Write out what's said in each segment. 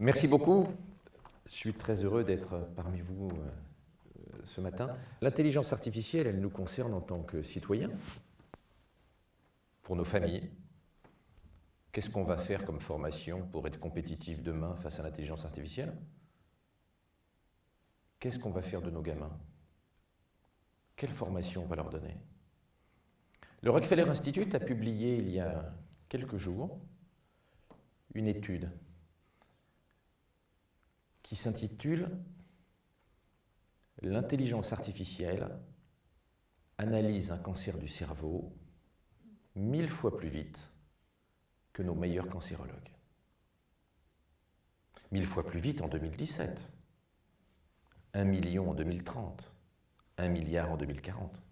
Merci beaucoup. Je suis très heureux d'être parmi vous euh, ce matin. L'intelligence artificielle, elle nous concerne en tant que citoyens, pour nos familles. Qu'est-ce qu'on va faire comme formation pour être compétitif demain face à l'intelligence artificielle? Qu'est-ce qu'on va faire de nos gamins? Quelle formation on va leur donner? Le Rockefeller Institute a publié il y a quelques jours une étude qui s'intitule L'intelligence artificielle analyse un cancer du cerveau mille fois plus vite que nos meilleurs cancérologues. Mille fois plus vite en 2017, un million en 2030, un milliard en 2040.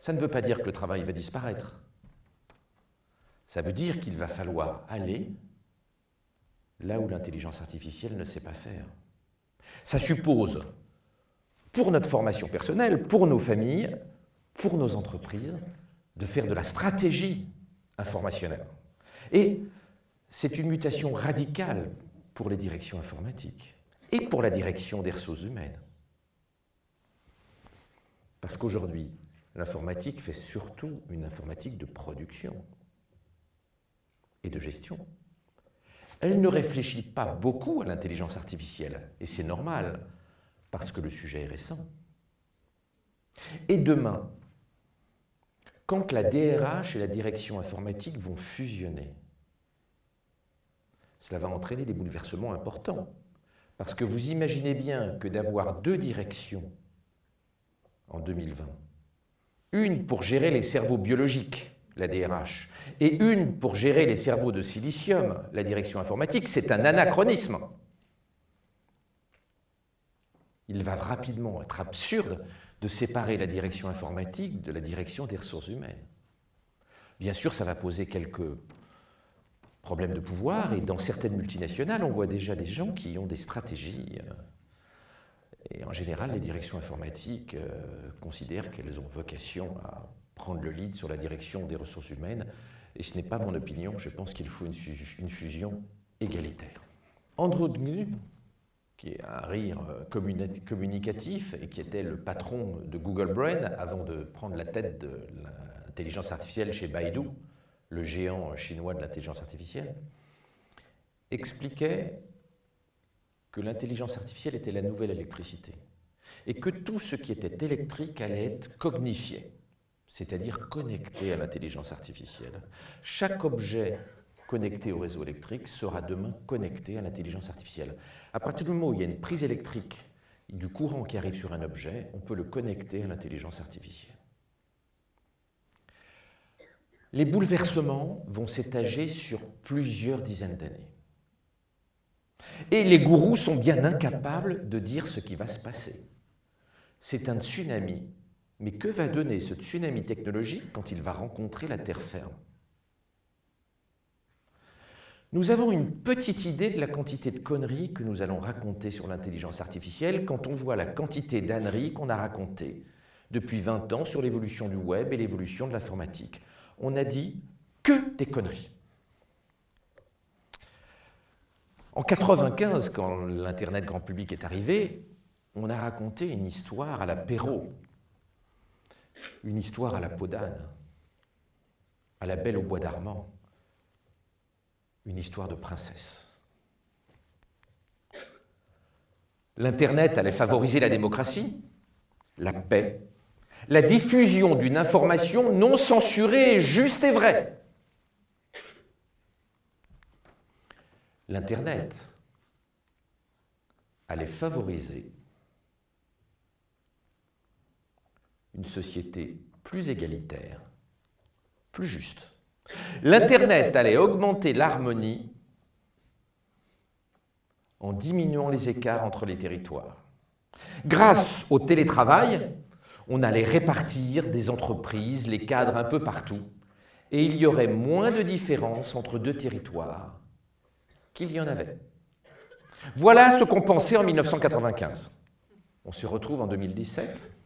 Ça ne veut pas dire que le travail va disparaître. Ça veut dire qu'il va falloir aller là où l'intelligence artificielle ne sait pas faire. Ça suppose, pour notre formation personnelle, pour nos familles, pour nos entreprises, de faire de la stratégie informationnelle. Et c'est une mutation radicale pour les directions informatiques et pour la direction des ressources humaines. Parce qu'aujourd'hui, l'informatique fait surtout une informatique de production et de gestion. Elle ne réfléchit pas beaucoup à l'intelligence artificielle, et c'est normal, parce que le sujet est récent. Et demain, quand la DRH et la direction informatique vont fusionner, cela va entraîner des bouleversements importants. Parce que vous imaginez bien que d'avoir deux directions en 2020, une pour gérer les cerveaux biologiques, la DRH, et une pour gérer les cerveaux de silicium, la direction informatique, c'est un anachronisme. Il va rapidement être absurde de séparer la direction informatique de la direction des ressources humaines. Bien sûr, ça va poser quelques problèmes de pouvoir, et dans certaines multinationales, on voit déjà des gens qui ont des stratégies. Euh, et en général, les directions informatiques euh, considèrent qu'elles ont vocation à prendre le lead sur la direction des ressources humaines et ce n'est pas mon opinion, je pense qu'il faut une, fusion égalitaire. Andrew Gnu, qui est un rire euh, communicatif et qui était le patron de Google Brain avant de prendre la tête de l'intelligence artificielle chez Baidu, le géant chinois de l'intelligence artificielle, expliquait que l'intelligence artificielle était la nouvelle électricité et que tout ce qui était électrique allait être cognifié c'est-à-dire connecté à l'intelligence artificielle. Chaque objet connecté au réseau électrique sera demain connecté à l'intelligence artificielle. À partir du moment où il y a une prise électrique, du courant qui arrive sur un objet, on peut le connecter à l'intelligence artificielle. Les bouleversements vont s'étager sur plusieurs dizaines d'années. Et les gourous sont bien incapables de dire ce qui va se passer. C'est un tsunami mais que va donner ce tsunami technologique quand il va rencontrer la terre ferme? Nous avons une petite idée de la quantité de conneries que nous allons raconter sur l'intelligence artificielle quand on voit la quantité d'âneries qu'on a racontées depuis 20 ans sur l'évolution du web et l'évolution de l'informatique. On a dit que des conneries. En 95, quand l'Internet grand public est arrivé, on a raconté une histoire à la Perrault, une histoire à la peau d'âne, à la belle au bois d'Armand, une histoire de princesse. L'Internet allait favoriser la démocratie, la paix, la diffusion d'une information non censurée, juste et vraie. L'Internet allait favoriser une société plus égalitaire, plus juste. L'Internet allait augmenter l'harmonie en diminuant les écarts entre les territoires. Grâce au télétravail, on allait répartir des entreprises, les cadres un peu partout, et il y aurait moins de différences entre deux territoires qu'il y en avait. Voilà ce qu'on pensait en 1995. On se retrouve en 2017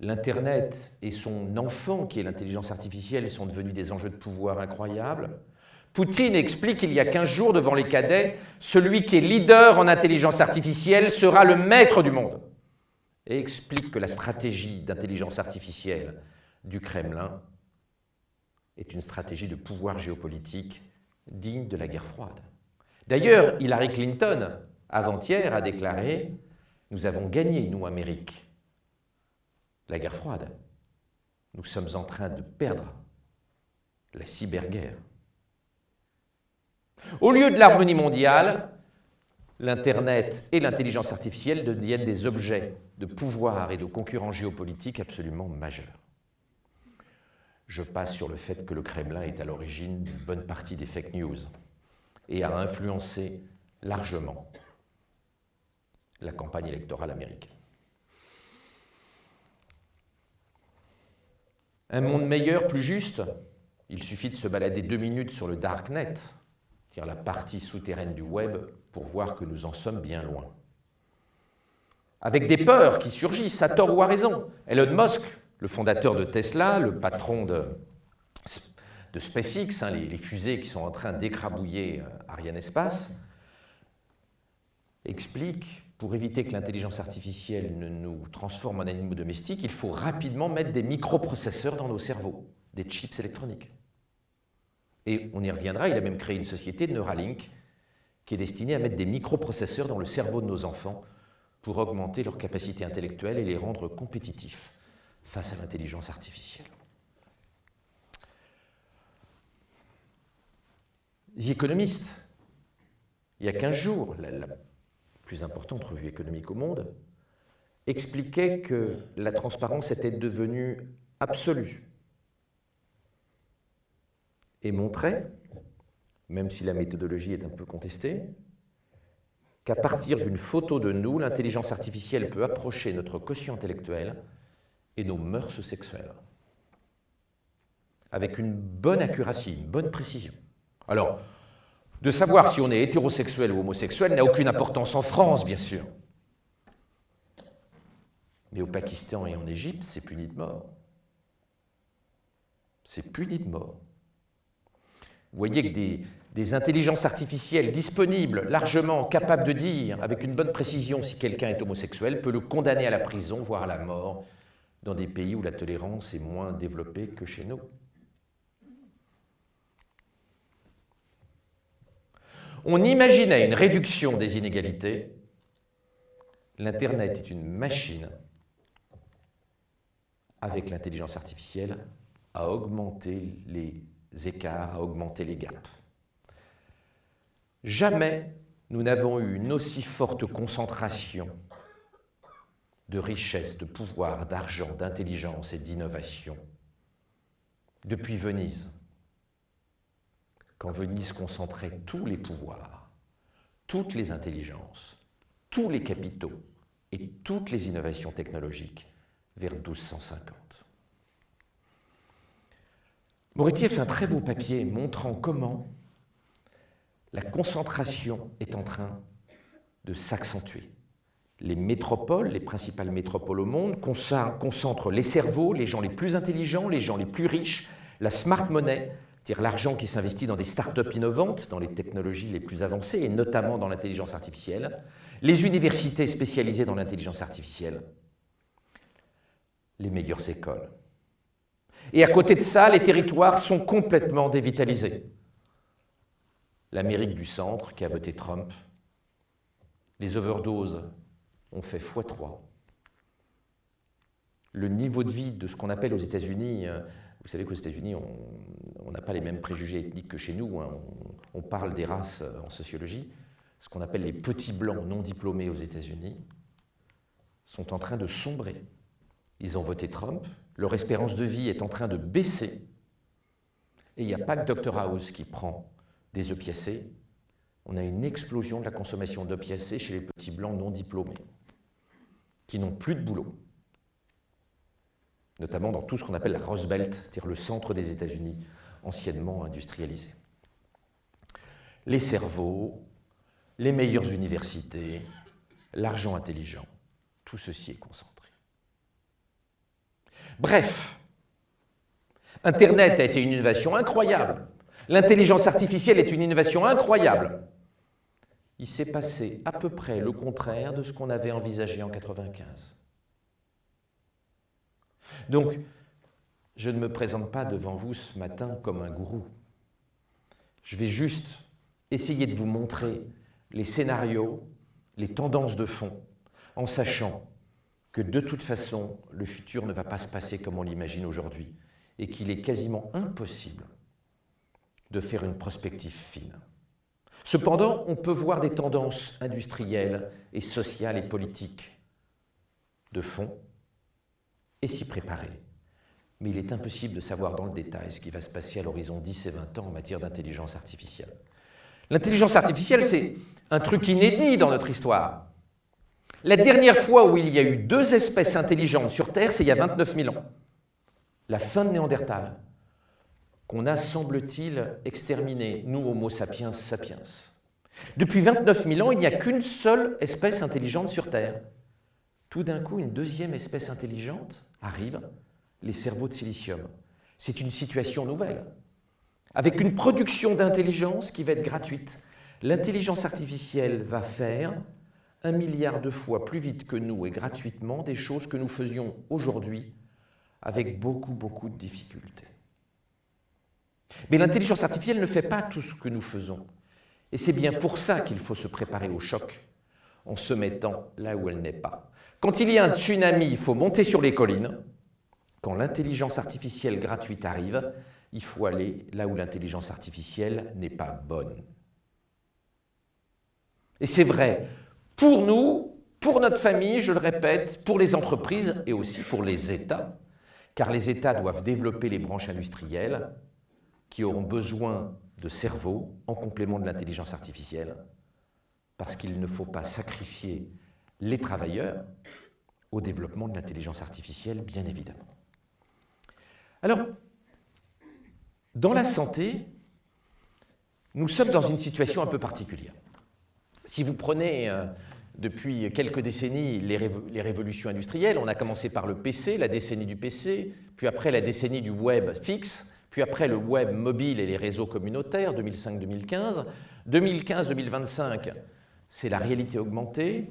l'Internet et son enfant, qui est l'intelligence artificielle, sont devenus des enjeux de pouvoir incroyables. Poutine explique il y a 15 jours devant les cadets, celui qui est leader en intelligence artificielle sera le maître du monde. Et explique que la stratégie d'intelligence artificielle du Kremlin est une stratégie de pouvoir géopolitique digne de la guerre froide. D'ailleurs, Hillary Clinton, avant-hier, a déclaré « Nous avons gagné, nous, Amérique, la guerre froide. Nous sommes en train de perdre la cyberguerre. » Au lieu de l'harmonie mondiale, l'Internet et l'intelligence artificielle deviennent des objets de pouvoir et de concurrence géopolitique absolument majeurs. Je passe sur le fait que le Kremlin est à l'origine d'une bonne partie des fake news et a influencé largement la campagne électorale américaine. Un monde meilleur, plus juste, il suffit de se balader deux minutes sur le Darknet la partie souterraine du web, pour voir que nous en sommes bien loin. Avec des peurs qui surgissent, à tort ou à raison. Elon Musk, le fondateur de Tesla, le patron de, de SpaceX, hein, les, fusées qui sont en train d'écrabouiller euh, Ariane Espace, explique, pour éviter que l'intelligence artificielle ne nous transforme en animaux domestiques, il faut rapidement mettre des microprocesseurs dans nos cerveaux, des chips électroniques. Et on y reviendra, il a même créé une société, Neuralink, qui est destinée à mettre des microprocesseurs dans le cerveau de nos enfants pour augmenter leur capacité intellectuelle et les rendre compétitifs face à l'intelligence artificielle. The Economist, il y a 15 jours, la, la plus importante revue économique au monde, expliquait que la transparence était devenue absolue et montrait, même si la méthodologie est un peu contestée, qu'à partir d'une photo de nous, l'intelligence artificielle peut approcher notre quotient intellectuel et nos mœurs sexuelles, avec une bonne accuracy, une bonne précision. Alors, de savoir si on est hétérosexuel ou homosexuel n'a aucune importance en France, bien sûr. Mais au Pakistan et en Égypte, c'est puni de mort. C'est puni de mort. Vous voyez que des, intelligences artificielles disponibles, largement capables de dire avec une bonne précision si quelqu'un est homosexuel, peut le condamner à la prison, voire à la mort, dans des pays où la tolérance est moins développée que chez nous. On imaginait une réduction des inégalités. L'Internet est une machine, avec l'intelligence artificielle, à augmenter les écarts, à augmenter les gaps. Jamais nous n'avons eu une aussi forte concentration de richesse, de pouvoir, d'argent, d'intelligence et d'innovation depuis Venise. Quand Venise concentrait tous les pouvoirs, toutes les intelligences, tous les capitaux et toutes les innovations technologiques vers 1250. Moretti fait un très beau papier montrant comment la concentration est en train de s'accentuer. Les métropoles, les principales métropoles au monde, concentrent les cerveaux, les gens les plus intelligents, les gens les plus riches, la smart money, c'est-à-dire l'argent qui s'investit dans des start-up innovantes, dans les technologies les plus avancées, et notamment dans l'intelligence artificielle, les universités spécialisées dans l'intelligence artificielle, les meilleures écoles. Et à côté de ça, les territoires sont complètement dévitalisés. L'Amérique du Centre, qui a voté Trump, les overdoses ont fait x3. Le niveau de vie de ce qu'on appelle aux États-Unis, euh, vous savez qu'aux États-Unis, on n'a pas les mêmes préjugés ethniques que chez nous, hein. on, on, parle des races euh, en sociologie, ce qu'on appelle les petits blancs non diplômés aux États-Unis, sont en train de sombrer. Ils ont voté Trump, leur espérance de vie est en train de baisser, et il n'y a pas que Dr House qui prend des opiacés, on a une explosion de la consommation d'opiacés chez les petits blancs non diplômés, qui n'ont plus de boulot, notamment dans tout ce qu'on appelle la Rust Belt, c'est-à-dire le centre des États-Unis, anciennement industrialisé. Les cerveaux, les meilleures universités, l'argent intelligent, tout ceci est concentré. Bref, Internet a été une innovation incroyable. L'intelligence artificielle est une innovation incroyable. Il s'est passé à peu près le contraire de ce qu'on avait envisagé en 1995. Donc, je ne me présente pas devant vous ce matin comme un gourou. Je vais juste essayer de vous montrer les scénarios, les tendances de fond, en sachant que de toute façon, le futur ne va pas se passer comme on l'imagine aujourd'hui et qu'il est quasiment impossible de faire une prospective fine. Cependant, on peut voir des tendances industrielles et sociales et politiques de fond s'y préparer. Mais il est impossible de savoir dans le détail ce qui va se passer à l'horizon 10 et 20 ans en matière d'intelligence artificielle. L'intelligence artificielle, c'est un truc inédit dans notre histoire. La dernière fois où il y a eu deux espèces intelligentes sur Terre, c'est il y a 29 000 ans. La fin de Néandertal, qu'on a, semble-t-il, exterminé, nous, Homo sapiens sapiens. Depuis 29 000 ans, il n'y a qu'une seule espèce intelligente sur Terre. Tout d'un coup, une deuxième espèce intelligente arrive, les cerveaux de silicium. C'est une situation nouvelle, avec une production d'intelligence qui va être gratuite. L'intelligence artificielle va faire un milliard de fois plus vite que nous et gratuitement des choses que nous faisions aujourd'hui avec beaucoup, beaucoup de difficultés. Mais l'intelligence artificielle ne fait pas tout ce que nous faisons. Et c'est bien pour ça qu'il faut se préparer au choc en se mettant là où elle n'est pas. Quand il y a un tsunami, il faut monter sur les collines. Quand l'intelligence artificielle gratuite arrive, il faut aller là où l'intelligence artificielle n'est pas bonne. Et c'est vrai pour nous, pour notre famille, je le répète, pour les entreprises et aussi pour les États, car les États doivent développer les branches industrielles qui auront besoin de cerveaux en complément de l'intelligence artificielle, parce qu'il ne faut pas sacrifier les travailleurs au développement de l'intelligence artificielle, bien évidemment. Alors, dans la santé, nous sommes dans une situation un peu particulière. Si vous prenez euh, depuis quelques décennies les, les, révolutions industrielles, on a commencé par le PC, la décennie du PC, puis après la décennie du web fixe, puis après le web mobile et les réseaux communautaires, 2005-2015. 2015-2025, c'est la réalité augmentée,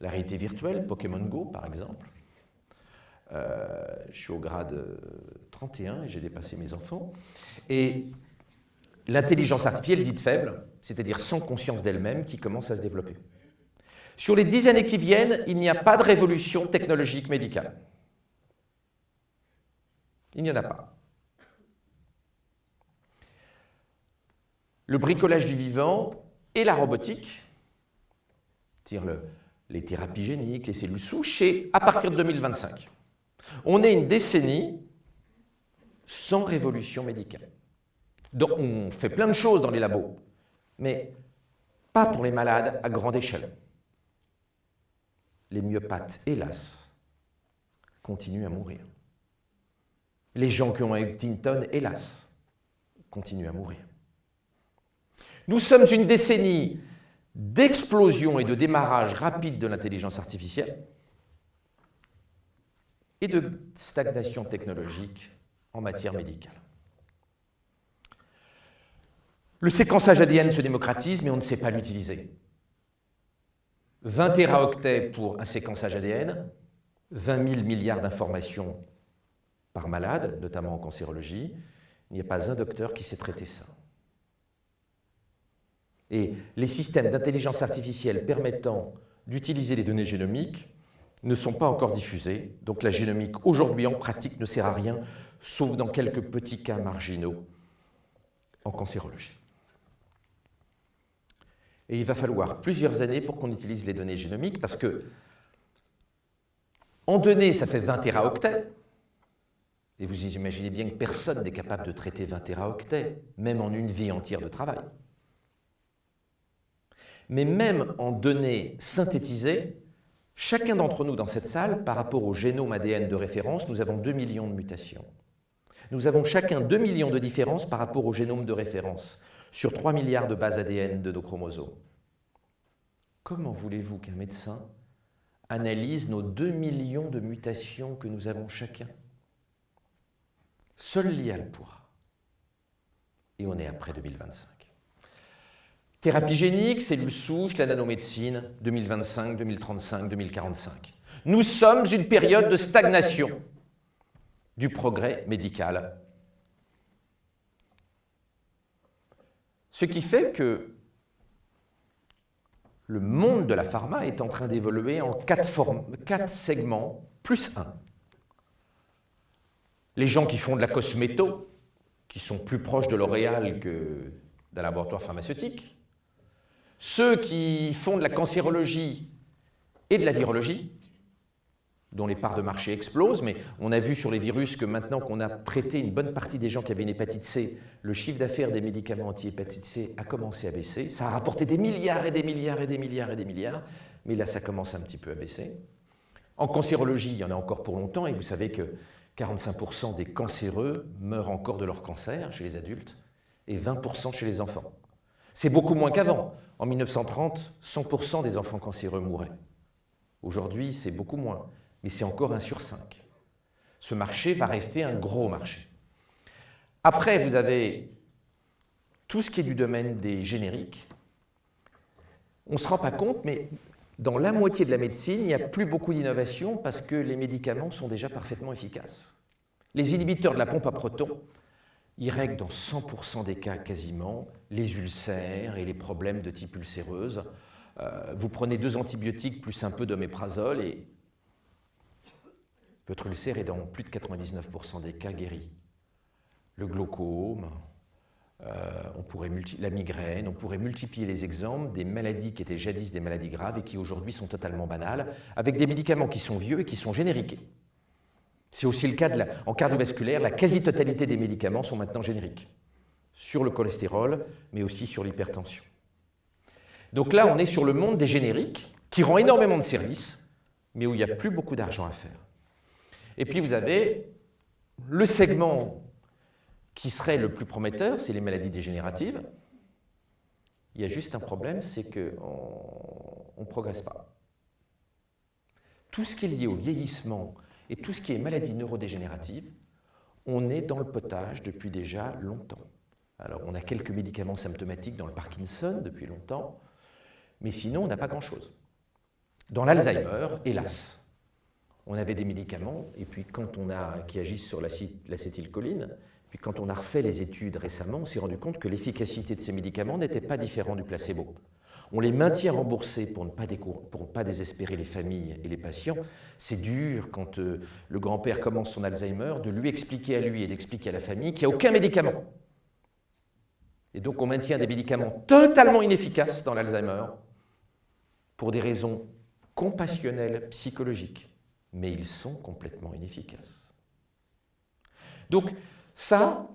la réalité virtuelle, Pokémon Go par exemple. Euh, je suis au grade 31 et j'ai dépassé mes enfants. Et l'intelligence artificielle dite faible, c'est-à-dire sans conscience d'elle-même, qui commence à se développer. Sur les dix années qui viennent, il n'y a pas de révolution technologique médicale. Il n'y en a pas. le bricolage du vivant et la robotique, les thérapies géniques, les cellules souches, et à partir de 2025. On est une décennie sans révolution médicale. Donc on fait plein de choses dans les labos, mais pas pour les malades à grande échelle. Les myopathes, hélas, continuent à mourir. Les gens qui ont un Huntington, hélas, continuent à mourir. Nous sommes une décennie d'explosion et de démarrage rapide de l'intelligence artificielle et de stagnation technologique en matière médicale. Le séquençage ADN se démocratise, mais on ne sait pas l'utiliser. 20 téraoctets pour un séquençage ADN, 20 000 milliards d'informations par malade, notamment en cancérologie. Il n'y a pas un docteur qui sait traiter ça. Et les systèmes d'intelligence artificielle permettant d'utiliser les données génomiques ne sont pas encore diffusés. Donc la génomique, aujourd'hui en pratique, ne sert à rien, sauf dans quelques petits cas marginaux en cancérologie. Et il va falloir plusieurs années pour qu'on utilise les données génomiques, parce que en données, ça fait 20 téraoctets, et vous imaginez bien que personne n'est capable de traiter 20 téraoctets, même en une vie entière de travail mais même en données synthétisées, chacun d'entre nous dans cette salle, par rapport au génome ADN de référence, nous avons 2 millions de mutations. Nous avons chacun 2 millions de différences par rapport au génome de référence, sur 3 milliards de bases ADN de nos chromosomes. Comment voulez-vous qu'un médecin analyse nos 2 millions de mutations que nous avons chacun? Seul l'IA le pourra. et on est après 2025. Thérapie génique, cellules souches, la nanomédecine, 2025, 2035, 2045. Nous sommes une période de stagnation du progrès médical. Ce qui fait que le monde de la pharma est en train d'évoluer en quatre, segments, plus un. Les gens qui font de la cosméto, qui sont plus proches de L'Oréal que d'un laboratoire pharmaceutique. Ceux qui font de la cancérologie et de la virologie, dont les parts de marché explosent, mais on a vu sur les virus que maintenant qu'on a traité une bonne partie des gens qui avaient une hépatite C, le chiffre d'affaires des médicaments anti-hépatite C a commencé à baisser. Ça a rapporté des milliards et des milliards et des milliards et des milliards, mais là ça commence un petit peu à baisser. En cancérologie, il y en a encore pour longtemps, et vous savez que 45% des cancéreux meurent encore de leur cancer chez les adultes, et 20% chez les enfants. C'est beaucoup moins qu'avant. En 1930, 100% des enfants cancéreux mouraient. Aujourd'hui, c'est beaucoup moins mais c'est encore un sur 5. Ce marché va rester un gros marché. Après, vous avez tout ce qui est du domaine des génériques. On ne se rend pas compte, mais dans la moitié de la médecine, il n'y a plus beaucoup d'innovation parce que les médicaments sont déjà parfaitement efficaces. Les inhibiteurs de la pompe à protons, ils règlent dans 100% des cas quasiment les ulcères et les problèmes de type ulcéreuse. Euh, vous prenez deux antibiotiques plus un peu d'oméprazole et votre ulcère est dans plus de 99% des cas guéri. Le glaucome, euh, on pourrait la migraine, on pourrait multiplier les exemples des maladies qui étaient jadis des maladies graves et qui aujourd'hui sont totalement banales, avec des médicaments qui sont vieux et qui sont génériques. C'est aussi le cas en cardiovasculaire, la quasi-totalité des médicaments sont maintenant génériques, sur le cholestérol, mais aussi sur l'hypertension. Donc là, on est sur le monde des génériques, qui rend énormément de services, mais où il n'y a plus beaucoup d'argent à faire. Et puis vous avez le segment qui serait le plus prometteur, c'est les maladies dégénératives. Il y a juste un problème, c'est qu'on ne progresse pas. Tout ce qui est lié au vieillissement et tout ce qui est maladie neurodégénérative, on est dans le potage depuis déjà longtemps. Alors on a quelques médicaments symptomatiques dans le Parkinson depuis longtemps, mais sinon on n'a pas grand-chose. Dans l'Alzheimer, hélas, on avait des médicaments, et puis quand on a, qui agissent sur l'acétylcholine, puis quand on a refait les études récemment, on s'est rendu compte que l'efficacité de ces médicaments n'était pas différente du placebo. On les maintient remboursés pour ne pas, pour pas désespérer les familles et les patients. C'est dur quand euh, le grand-père commence son Alzheimer de lui expliquer à lui et d'expliquer à la famille qu'il n'y a aucun médicament. Et donc on maintient des médicaments totalement inefficaces dans l'Alzheimer pour des raisons compassionnelles, psychologiques mais ils sont complètement inefficaces. Donc ça,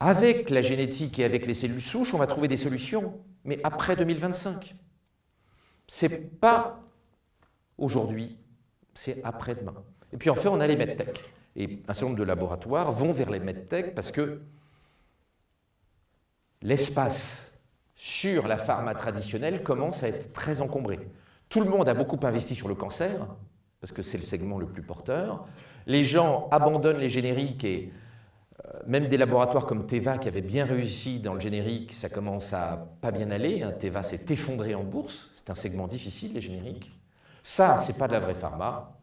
avec la génétique et avec les cellules souches, on va trouver des solutions, mais après 2025. C'est pas aujourd'hui, c'est après-demain. Et puis enfin, on a les medtech. Et un certain nombre de laboratoires vont vers les medtech parce que l'espace sur la pharma traditionnelle commence à être très encombré. Tout le monde a beaucoup investi sur le cancer, parce que c'est le segment le plus porteur. Les gens abandonnent les génériques et même des laboratoires comme Teva qui avaient bien réussi dans le générique, ça commence à pas bien aller. Hein. Teva s'est effondré en bourse, c'est un segment difficile les génériques. Ça, c'est pas de la vraie pharma.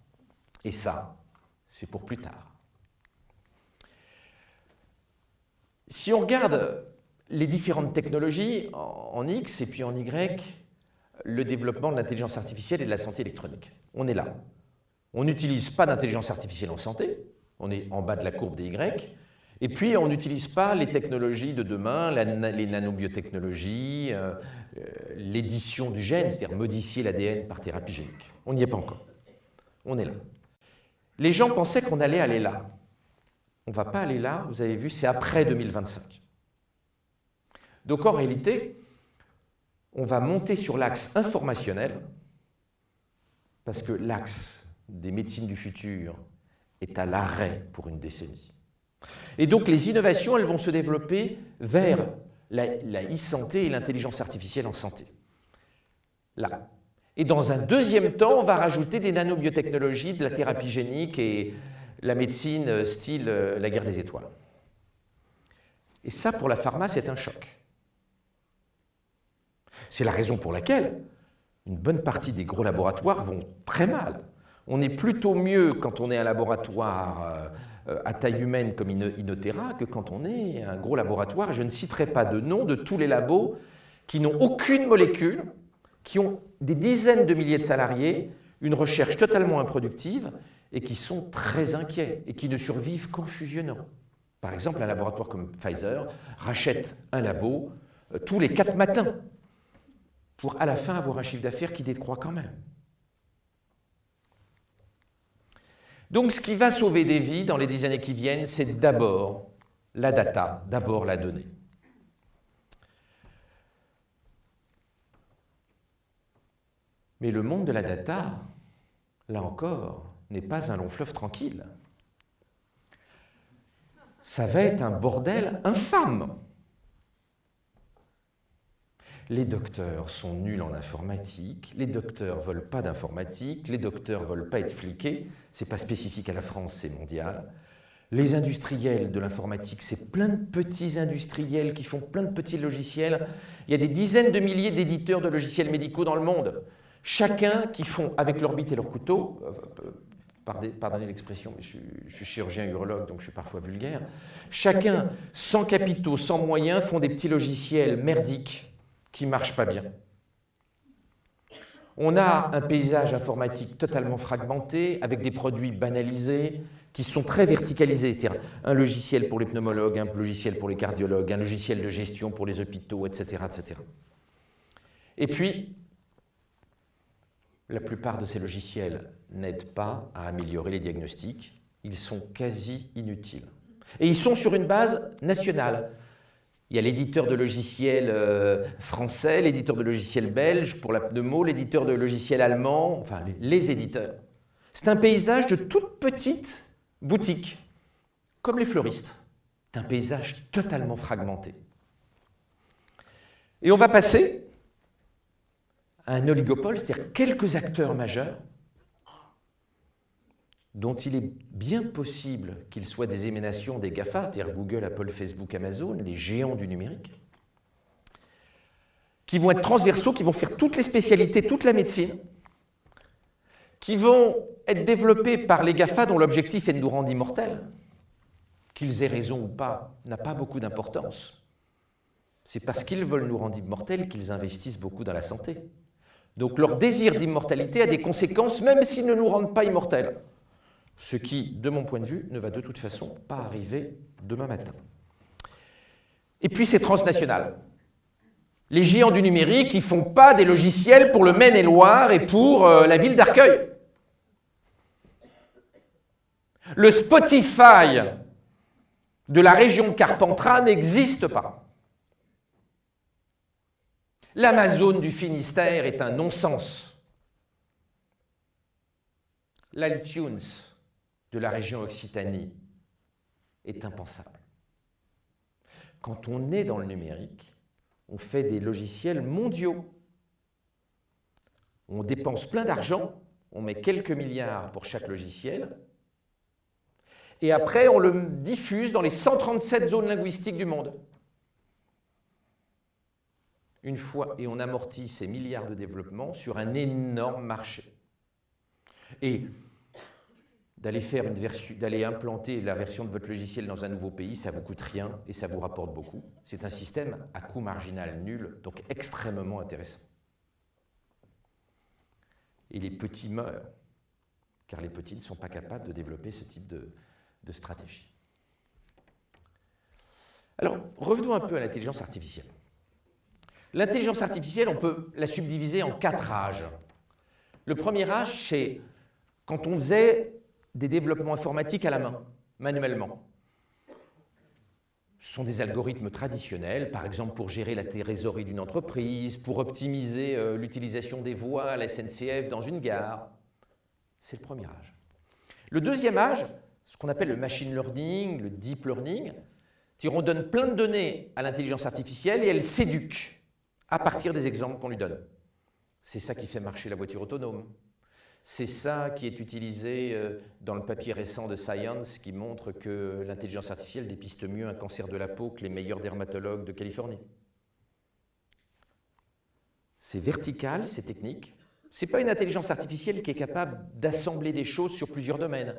Et ça, c'est pour plus tard. Si on regarde les différentes technologies en X et puis en Y, le développement de l'intelligence artificielle et de la santé électronique. On est là. On n'utilise pas d'intelligence artificielle en santé, on est en bas de la courbe des Y, et puis on n'utilise pas les technologies de demain, les nanobiotechnologies, euh, euh, l'édition du gène, c'est-à-dire modifier l'ADN par thérapie génique. On n'y est pas encore. On est là. Les gens pensaient qu'on allait aller là. On ne va pas aller là, vous avez vu, c'est après 2025. Donc en réalité, on va monter sur l'axe informationnel, parce que l'axe des médecines du futur est à l'arrêt pour une décennie. Et donc les innovations, elles vont se développer vers la e-santé et l'intelligence artificielle en santé. Là. Et dans un deuxième temps, on va rajouter des nanobiotechnologies, de la thérapie génique et la médecine style euh, la guerre des étoiles. Et ça, pour la pharma, c'est un choc. C'est la raison pour laquelle une bonne partie des gros laboratoires vont très mal. On est plutôt mieux quand on est un laboratoire euh, à taille humaine comme Inotera que quand on est un gros laboratoire. Je ne citerai pas de nom de tous les labos qui n'ont aucune molécule, qui ont des dizaines de milliers de salariés, une recherche totalement improductive et qui sont très inquiets et qui ne survivent qu'en fusionnant. Par exemple, un laboratoire comme Pfizer rachète un labo euh, tous les quatre matins pour à la fin avoir un chiffre d'affaires qui décroît quand même. Donc ce qui va sauver des vies dans les dix années qui viennent, c'est d'abord la data, d'abord la donnée. Mais le monde de la data, là encore, n'est pas un long fleuve tranquille. Ça va être un bordel infâme. Les docteurs sont nuls en informatique, les docteurs veulent pas d'informatique, les docteurs veulent pas être fliqués, ce n'est pas spécifique à la France, c'est mondial. Les industriels de l'informatique, c'est plein de petits industriels qui font plein de petits logiciels. Il y a des dizaines de milliers d'éditeurs de logiciels médicaux dans le monde. Chacun qui font, avec leur bite et leur couteau, euh, pardonnez l'expression, mais je, suis chirurgien urologue, donc je suis parfois vulgaire, chacun, sans capitaux, sans moyens, font des petits logiciels merdiques qui ne marche pas bien. On a un paysage informatique totalement fragmenté, avec des produits banalisés, qui sont très verticalisés, c'est-à-dire un logiciel pour les pneumologues, un logiciel pour les cardiologues, un logiciel de gestion pour les hôpitaux, etc. etc. Et puis, la plupart de ces logiciels n'aident pas à améliorer les diagnostics, ils sont quasi inutiles. Et ils sont sur une base nationale. Il y a l'éditeur de logiciels euh, français, l'éditeur de logiciels belge pour la pneumo, l'éditeur de logiciels allemand, enfin les, éditeurs. C'est un paysage de toutes petites boutiques, comme les fleuristes. C'est un paysage totalement fragmenté. Et on va passer à un oligopole, c'est-à-dire quelques acteurs majeurs dont il est bien possible qu'ils soient des émanations des GAFA, c'est-à-dire Google, Apple, Facebook, Amazon, les géants du numérique, qui vont être transversaux, qui vont faire toutes les spécialités, toute la médecine, qui vont être développés par les GAFA dont l'objectif est de nous rendre immortels, qu'ils aient raison ou pas, n'a pas beaucoup d'importance. C'est parce qu'ils veulent nous rendre immortels qu'ils investissent beaucoup dans la santé. Donc leur désir d'immortalité a des conséquences, même s'ils ne nous rendent pas immortels ce qui, de mon point de vue, ne va de toute façon pas arriver demain matin. Et puis c'est transnational. Les géants du numérique, ils ne font pas des logiciels pour le Maine-et-Loire et pour euh, la ville d'Arcueil. Le Spotify de la région Carpentras n'existe pas. L'Amazon du Finistère est un non-sens. L'iTunes de la région Occitanie est impensable. Quand on est dans le numérique, on fait des logiciels mondiaux. On dépense plein d'argent, on met quelques milliards pour chaque logiciel, et après on le diffuse dans les 137 zones linguistiques du monde. Une fois, et on amortit ces milliards de développement sur un énorme marché. Et d'aller implanter la version de votre logiciel dans un nouveau pays, ça vous coûte rien et ça vous rapporte beaucoup. C'est un système à coût marginal nul, donc extrêmement intéressant. Et les petits meurent, car les petits ne sont pas capables de développer ce type de, de stratégie. Alors, revenons un peu à l'intelligence artificielle. L'intelligence artificielle, on peut la subdiviser en quatre âges. Le premier âge, c'est quand on faisait des développements informatiques à la main, manuellement. Ce sont des algorithmes traditionnels, par exemple pour gérer la trésorerie d'une entreprise, pour optimiser euh, l'utilisation des voies à la SNCF dans une gare. C'est le premier âge. Le deuxième âge, ce qu'on appelle le machine learning, le deep learning, on donne plein de données à l'intelligence artificielle et elle s'éduque à partir des exemples qu'on lui donne. C'est ça qui fait marcher la voiture autonome. C'est ça qui est utilisé euh, dans le papier récent de Science qui montre que l'intelligence artificielle dépiste mieux un cancer de la peau que les meilleurs dermatologues de Californie. C'est vertical, c'est technique. Ce n'est pas une intelligence artificielle qui est capable d'assembler des choses sur plusieurs domaines.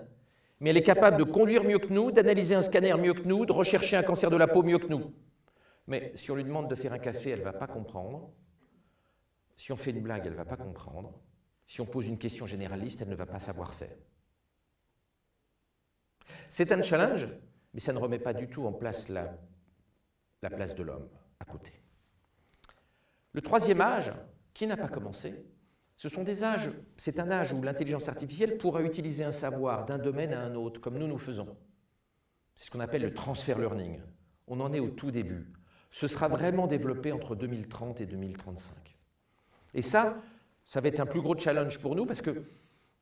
Mais elle est capable de conduire mieux que nous, d'analyser un scanner mieux que nous, de rechercher un cancer de la peau mieux que nous. Mais si on lui demande de faire un café, elle ne va pas comprendre. Si on fait une blague, elle ne va pas comprendre. Si on pose une question généraliste, elle ne va pas savoir faire. C'est un challenge, mais ça ne remet pas du tout en place la, la place de l'homme à côté. Le troisième âge, qui n'a pas commencé, ce sont des âges, c'est un âge où l'intelligence artificielle pourra utiliser un savoir d'un domaine à un autre, comme nous nous faisons. C'est ce qu'on appelle le transfer learning. On en est au tout début. Ce sera vraiment développé entre 2030 et 2035. Et ça, ça va être un plus gros challenge pour nous parce que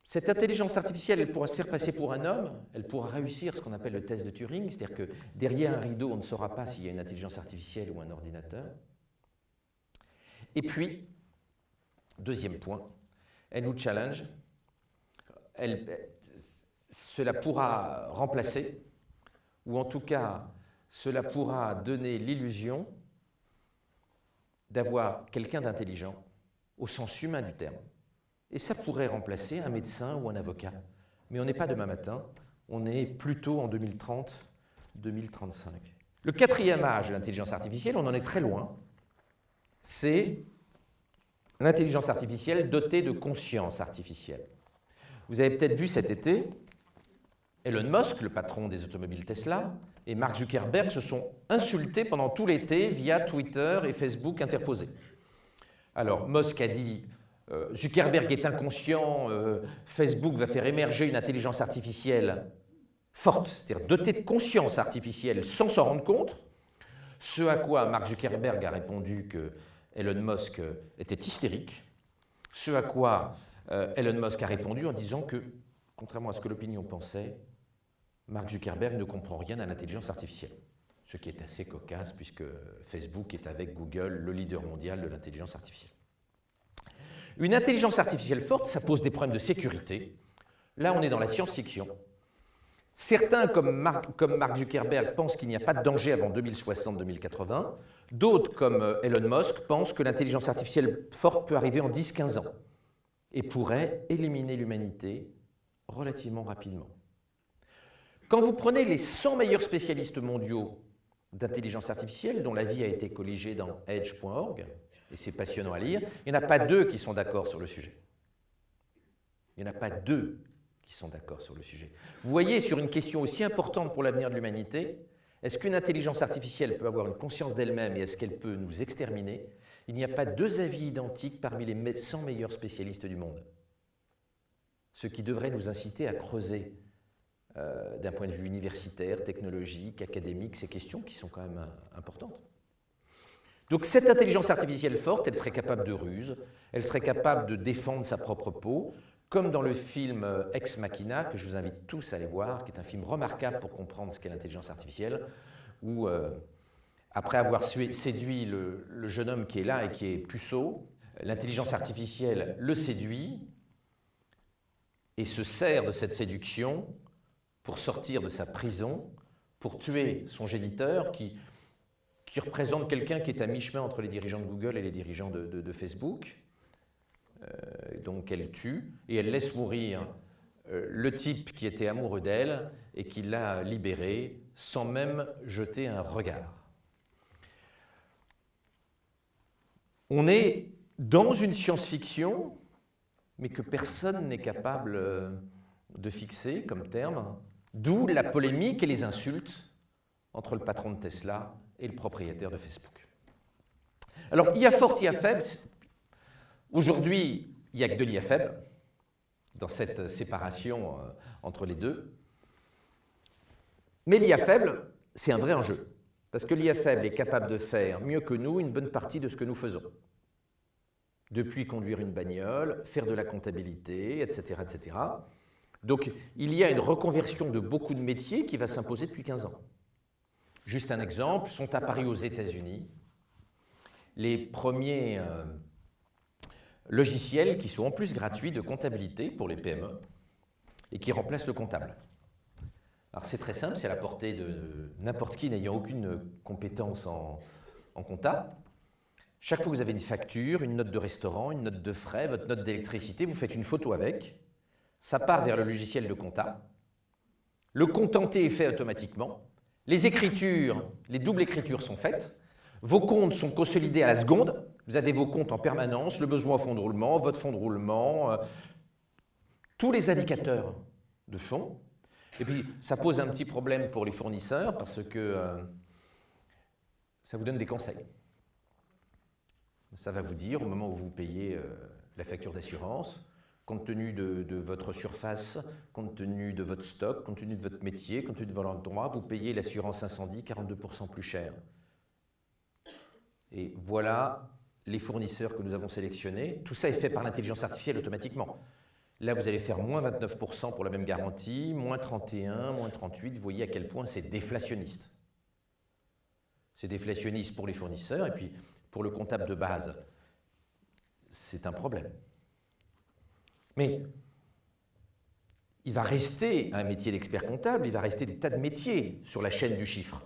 cette intelligence artificielle, elle pourra se faire passer pour un homme, elle pourra réussir ce qu'on appelle le test de Turing, c'est-à-dire que derrière un rideau, on ne saura pas s'il y a une intelligence artificielle ou un ordinateur. Et puis, deuxième point, elle nous challenge, cela pourra remplacer, ou en tout cas, cela pourra donner l'illusion d'avoir quelqu'un d'intelligent au sens humain du terme. Et ça pourrait remplacer un médecin ou un avocat. Mais on n'est pas demain matin, on est plutôt en 2030-2035. Le quatrième âge de l'intelligence artificielle, on en est très loin, c'est l'intelligence artificielle dotée de conscience artificielle. Vous avez peut-être vu cet été, Elon Musk, le patron des automobiles Tesla, et Mark Zuckerberg se sont insultés pendant tout l'été via Twitter et Facebook interposés. Alors, Musk a dit euh, Zuckerberg est inconscient, euh, Facebook va faire émerger une intelligence artificielle forte, c'est-à-dire dotée de conscience artificielle sans s'en rendre compte. Ce à quoi Mark Zuckerberg a répondu que Elon Musk était hystérique. Ce à quoi euh, Elon Musk a répondu en disant que, contrairement à ce que l'opinion pensait, Mark Zuckerberg ne comprend rien à l'intelligence artificielle ce qui est assez cocasse puisque Facebook est avec Google le leader mondial de l'intelligence artificielle. Une intelligence artificielle forte, ça pose des problèmes de sécurité. Là, on est dans la science-fiction. Certains, comme Mark, Zuckerberg, pensent qu'il n'y a pas de danger avant 2060-2080. D'autres, comme euh, Elon Musk, pensent que l'intelligence artificielle forte peut arriver en 10-15 ans et pourrait éliminer l'humanité relativement rapidement. Quand vous prenez les 100 meilleurs spécialistes mondiaux d'intelligence artificielle dont la vie a été colligée dans edge.org, et c'est passionnant à lire, il n'y en a pas deux qui sont d'accord sur le sujet. Il n'y en a pas deux qui sont d'accord sur le sujet. Vous voyez, sur une question aussi importante pour l'avenir de l'humanité, est-ce qu'une intelligence artificielle peut avoir une conscience d'elle-même et est-ce qu'elle peut nous exterminer? Il n'y a pas deux avis identiques parmi les 100 meilleurs spécialistes du monde. Ce qui devrait nous inciter à creuser euh, d'un point de vue universitaire, technologique, académique, ces questions qui sont quand même euh, importantes. Donc cette intelligence artificielle forte, elle serait capable de ruse, elle serait capable de défendre sa propre peau, comme dans le film euh, Ex Machina, que je vous invite tous à aller voir, qui est un film remarquable pour comprendre ce qu'est l'intelligence artificielle, où, après avoir séduit le, le, jeune homme qui est là et qui est puceau, l'intelligence artificielle le séduit et se sert de cette séduction pour sortir de sa prison, pour tuer son géniteur qui, qui représente quelqu'un qui est à mi-chemin entre les dirigeants de Google et les dirigeants de, Facebook. Euh, donc elle tue et elle laisse mourir euh, le type qui était amoureux d'elle et qui l'a libéré sans même jeter un regard. On est dans une science-fiction, mais que personne n'est capable euh, de fixer comme terme, D'où la polémique et les insultes entre le patron de Tesla et le propriétaire de Facebook. Alors, il y a fort, il y a faible. Aujourd'hui, il n'y a que de l'IA faible dans cette séparation euh, entre les deux. Mais l'IA faible, c'est un vrai enjeu. Parce que l'IA faible est capable de faire mieux que nous une bonne partie de ce que nous faisons. Depuis conduire une bagnole, faire de la comptabilité, etc. etc. Donc il y a une reconversion de beaucoup de métiers qui va s'imposer depuis 15 ans. Juste un exemple, sont apparus aux États-Unis les premiers, euh, logiciels qui sont en plus gratuits de comptabilité pour les PME et qui remplacent le comptable. Alors c'est très simple, c'est à la portée de n'importe qui n'ayant aucune compétence en, en. Chaque fois que vous avez une facture, une note de restaurant, une note de frais, votre note d'électricité, vous faites une photo avec, ça part vers le logiciel de compta, le contenté est fait automatiquement, les écritures, les doubles écritures sont faites, vos comptes sont consolidés à la seconde, vous avez vos comptes en permanence, le besoin fonds de roulement, votre fonds de roulement, euh, tous les indicateurs de fonds. Et puis, ça pose un petit problème pour les fournisseurs parce que euh, ça vous donne des conseils. Ça va vous dire, au moment où vous payez euh, la facture d'assurance, compte tenu de, votre surface, compte tenu de votre stock, compte tenu de votre métier, compte tenu de votre droit, vous payez l'assurance incendie 42% plus cher. Et voilà les fournisseurs que nous avons sélectionnés. Tout ça est fait par l'intelligence artificielle automatiquement. Là, vous allez faire moins 29% pour la même garantie, moins 31, moins 38. Vous voyez à quel point c'est déflationniste. C'est déflationniste pour les fournisseurs et puis pour le comptable de base, c'est un problème. Mais il va rester un métier d'expert comptable, il va rester des tas de métiers sur la chaîne du chiffre.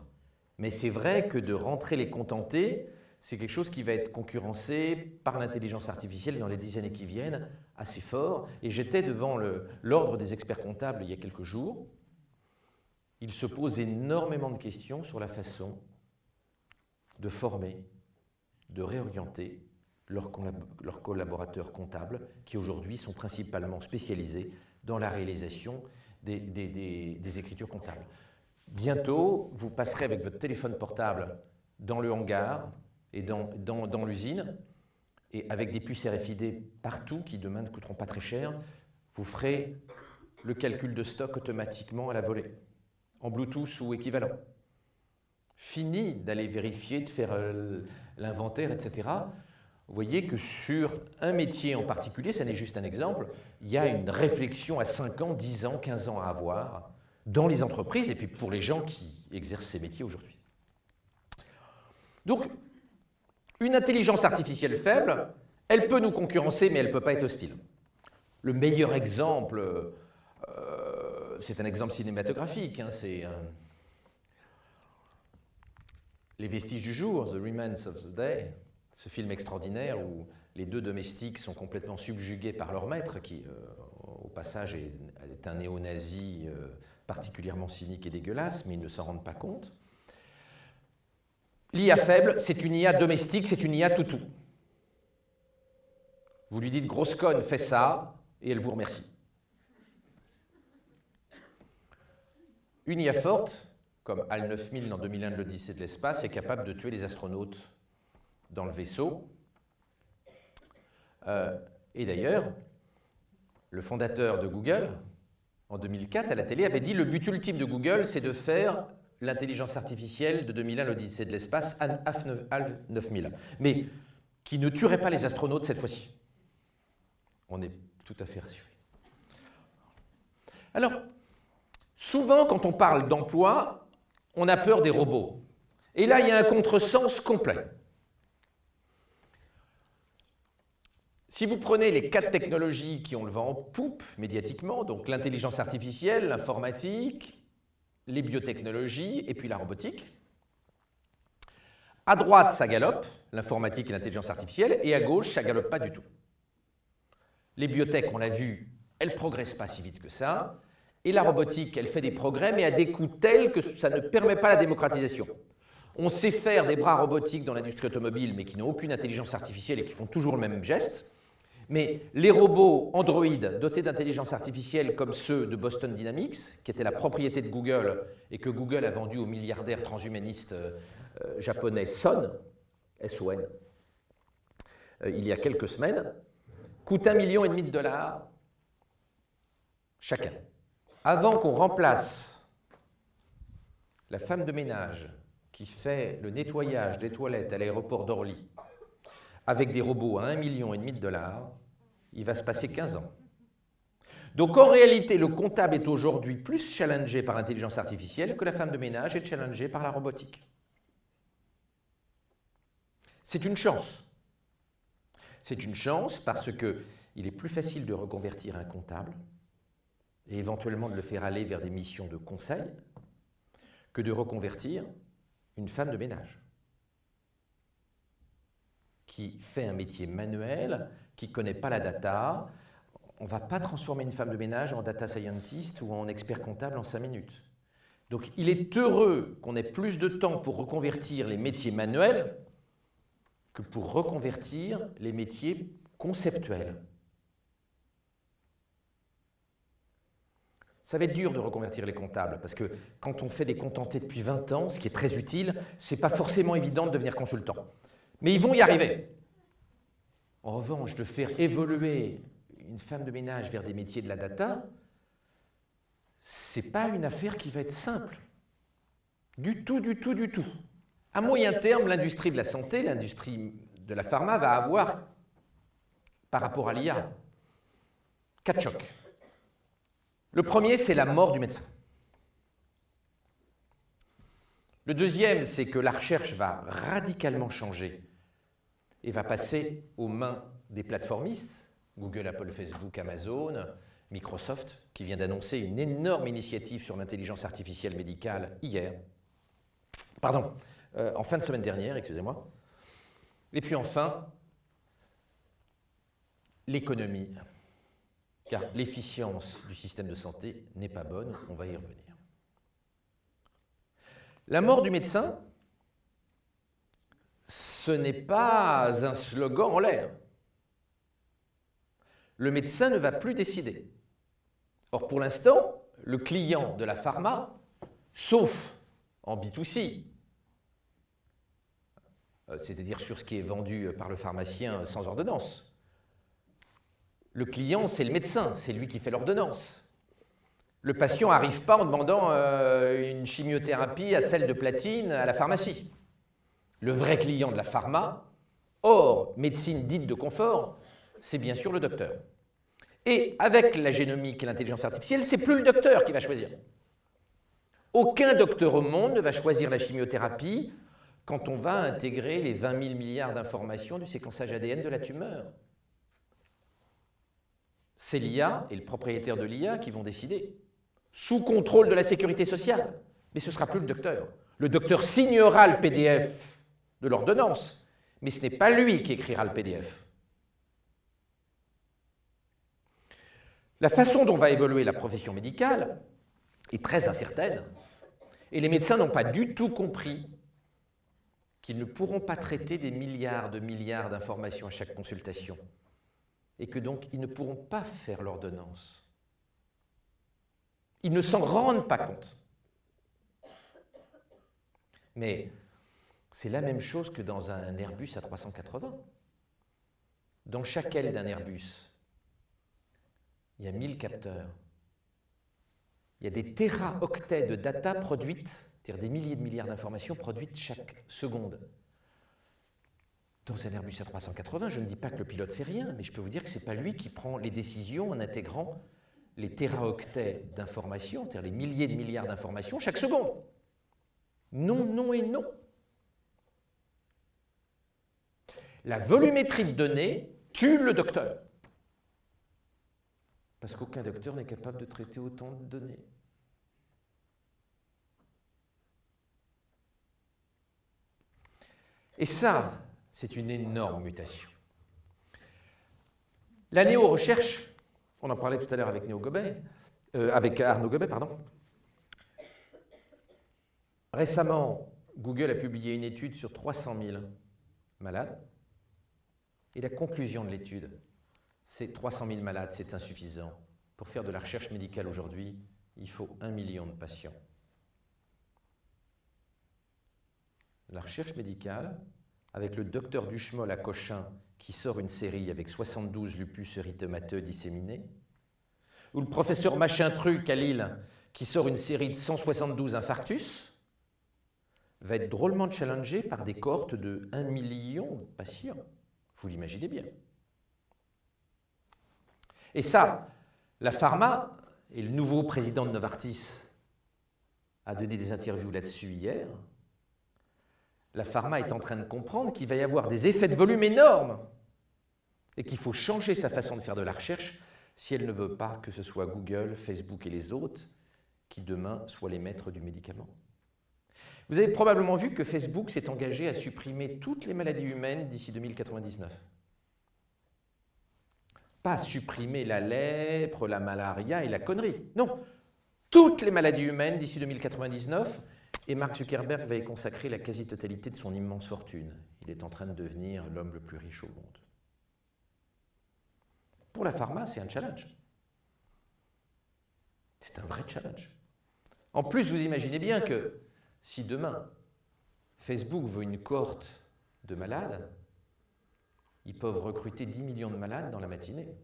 Mais c'est vrai que de rentrer les contentés, c'est quelque chose qui va être concurrencé par l'intelligence artificielle dans les dix années qui viennent assez fort. Et j'étais devant l'ordre des experts comptables il y a quelques jours. Il se pose énormément de questions sur la façon de former de réorienter leurs, collaborateurs comptables qui aujourd'hui sont principalement spécialisés dans la réalisation des, écritures comptables. Bientôt, vous passerez avec votre téléphone portable dans le hangar et dans, l'usine, et avec des puces RFID partout qui demain ne coûteront pas très cher, vous ferez le calcul de stock automatiquement à la volée, en Bluetooth ou équivalent. Fini d'aller vérifier, de faire euh, l'inventaire, etc. Vous voyez que sur un métier en particulier, ça n'est juste un exemple, il y a une réflexion à 5 ans, 10 ans, 15 ans à avoir dans les entreprises et puis pour les gens qui exercent ces métiers aujourd'hui. Donc, une intelligence artificielle faible, elle peut nous concurrencer, mais elle ne peut pas être hostile. Le meilleur exemple, euh, c'est un exemple cinématographique, hein, c'est les vestiges du jour, The Remains of the Day, ce film extraordinaire où les deux domestiques sont complètement subjugués par leur maître, qui euh, au passage est, un néo-nazi euh, particulièrement cynique et dégueulasse, mais ils ne s'en rendent pas compte. L'IA faible, c'est une IA domestique, c'est une IA toutou. Vous lui dites grosse conne, fais ça, et elle vous remercie. Une IA forte, comme HAL 9000 dans 2001 de l'Odyssée de l'espace, est capable de tuer les astronautes dans le vaisseau. Euh, et d'ailleurs, le fondateur de Google, en 2004, à la télé, avait dit le but ultime de Google, c'est de faire l'intelligence artificielle de 2001, l'Odyssée de l'espace, HAL 9000, mais qui ne tuerait pas les astronautes cette fois-ci. On est tout à fait rassuré. Alors, souvent, quand on parle d'emploi, on a peur des robots. Et là, il y a un contresens complet. Si vous prenez les quatre technologies qui ont le vent en poupe médiatiquement, donc l'intelligence artificielle, l'informatique, les biotechnologies et puis la robotique, à droite, ça galope, l'informatique et l'intelligence artificielle, et à gauche, ça galope pas du tout. Les biotech, on l'a vu, elles progressent pas si vite que ça. Et la robotique, elle fait des progrès, mais à des coûts tels que ça ne permet pas la démocratisation. On sait faire des bras robotiques dans l'industrie automobile, mais qui n'ont aucune intelligence artificielle et qui font toujours le même geste. Mais les robots Android dotés d'intelligence artificielle comme ceux de Boston Dynamics, qui étaient la propriété de Google et que Google a vendu au milliardaire transhumaniste euh, japonais Son, S-O-N, euh, il y a quelques semaines, coûtent un million et demi de dollars chacun. Avant qu'on remplace la femme de ménage qui fait le nettoyage des toilettes à l'aéroport d'Orly avec des robots à 1,5 million de dollars, il va se passer 15 ans. Donc en réalité, le comptable est aujourd'hui plus challengé par l'intelligence artificielle que la femme de ménage est challengée par la robotique. C'est une chance. C'est une chance parce qu'il est plus facile de reconvertir un comptable et éventuellement de le faire aller vers des missions de conseil que de reconvertir une femme de ménage qui fait un métier manuel, qui ne connaît pas la data. On ne va pas transformer une femme de ménage en data scientist ou en expert comptable en cinq minutes. Donc il est heureux qu'on ait plus de temps pour reconvertir les métiers manuels que pour reconvertir les métiers conceptuels. Ça va être dur de reconvertir les comptables, parce que quand on fait des contentés depuis 20 ans, ce qui est très utile, ce n'est pas forcément évident de devenir consultant. Mais ils vont y arriver. En revanche, de faire évoluer une femme de ménage vers des métiers de la data, ce n'est pas une affaire qui va être simple. Du tout, du tout, du tout. À moyen terme, l'industrie de la santé, l'industrie de la pharma va avoir, par rapport à l'IA, quatre chocs. Le premier, c'est la mort du médecin. Le deuxième, c'est que la recherche va radicalement changer et va passer aux mains des plateformistes, Google, Apple, Facebook, Amazon, Microsoft, qui vient d'annoncer une énorme initiative sur l'intelligence artificielle médicale hier. Pardon, euh, en fin de semaine dernière, excusez-moi. Et puis enfin, l'économie car l'efficience du système de santé n'est pas bonne, on va y revenir. La mort du médecin, ce n'est pas un slogan en l'air. Le médecin ne va plus décider. Or, pour l'instant, le client de la pharma, sauf en B2C, euh, c'est-à-dire sur ce qui est vendu par le pharmacien sans ordonnance, le client, c'est le médecin, c'est lui qui fait l'ordonnance. Le patient n'arrive pas en demandant euh, une chimiothérapie à celle de platine à la pharmacie. Le vrai client de la pharma, hors médecine dite de confort, c'est bien sûr le docteur. Et avec la génomique et l'intelligence artificielle, c'est plus le docteur qui va choisir. Aucun docteur au monde ne va choisir la chimiothérapie quand on va intégrer les 20 000 milliards d'informations du séquençage ADN de la tumeur c'est l'IA et le propriétaire de l'IA qui vont décider, sous contrôle de la sécurité sociale. Mais ce ne sera plus le docteur. Le docteur signera le PDF de l'ordonnance, mais ce n'est pas lui qui écrira le PDF. La façon dont va évoluer la profession médicale est très incertaine, et les médecins n'ont pas du tout compris qu'ils ne pourront pas traiter des milliards de milliards d'informations à chaque consultation et que donc ils ne pourront pas faire l'ordonnance. Ils ne s'en rendent pas compte. Mais c'est la même chose que dans un Airbus à 380. Dans chaque aile d'un Airbus, il y a 1000 capteurs. Il y a des téraoctets de data produites, c'est-à-dire des milliers de milliards d'informations produites chaque seconde dans un Airbus A380, je ne dis pas que le pilote fait rien, mais je peux vous dire que ce n'est pas lui qui prend les décisions en intégrant les téraoctets d'informations, c'est-à-dire les milliers de milliards d'informations chaque seconde. Non, non et non. La volumétrie de données tue le docteur. Parce qu'aucun docteur n'est capable de traiter autant de données. Et ça, c'est une énorme mutation. La néo-recherche, on en parlait tout à l'heure avec, euh, avec Arnaud Gobet, pardon. Récemment, Google a publié une étude sur 300 000 malades. Et la conclusion de l'étude, c'est 300 000 malades, c'est insuffisant. Pour faire de la recherche médicale aujourd'hui, il faut un million de patients. La recherche médicale, avec le docteur Duchemol à Cochin qui sort une série avec 72 lupus érythémateux disséminés, ou le professeur Machin Truc à Lille qui sort une série de 172 infarctus, va être drôlement challengé par des cohortes de 1 million de patients. Vous l'imaginez bien. Et ça, la pharma, et le nouveau président de Novartis a donné des interviews là-dessus hier, la pharma est en train de comprendre qu'il va y avoir des effets de volume énormes et qu'il faut changer sa façon de faire de la recherche si elle ne veut pas que ce soit Google, Facebook et les autres qui demain soient les maîtres du médicament. Vous avez probablement vu que Facebook s'est engagé à supprimer toutes les maladies humaines d'ici 2099. Pas supprimer la lèpre, la malaria et la connerie. Non, toutes les maladies humaines d'ici 2099 et Mark Zuckerberg va y consacrer la quasi-totalité de son immense fortune. Il est en train de devenir l'homme le plus riche au monde. Pour la pharma, c'est un challenge. C'est un vrai challenge. En plus, vous imaginez bien que si demain, Facebook veut une cohorte de malades, ils peuvent recruter 10 millions de malades dans la matinée,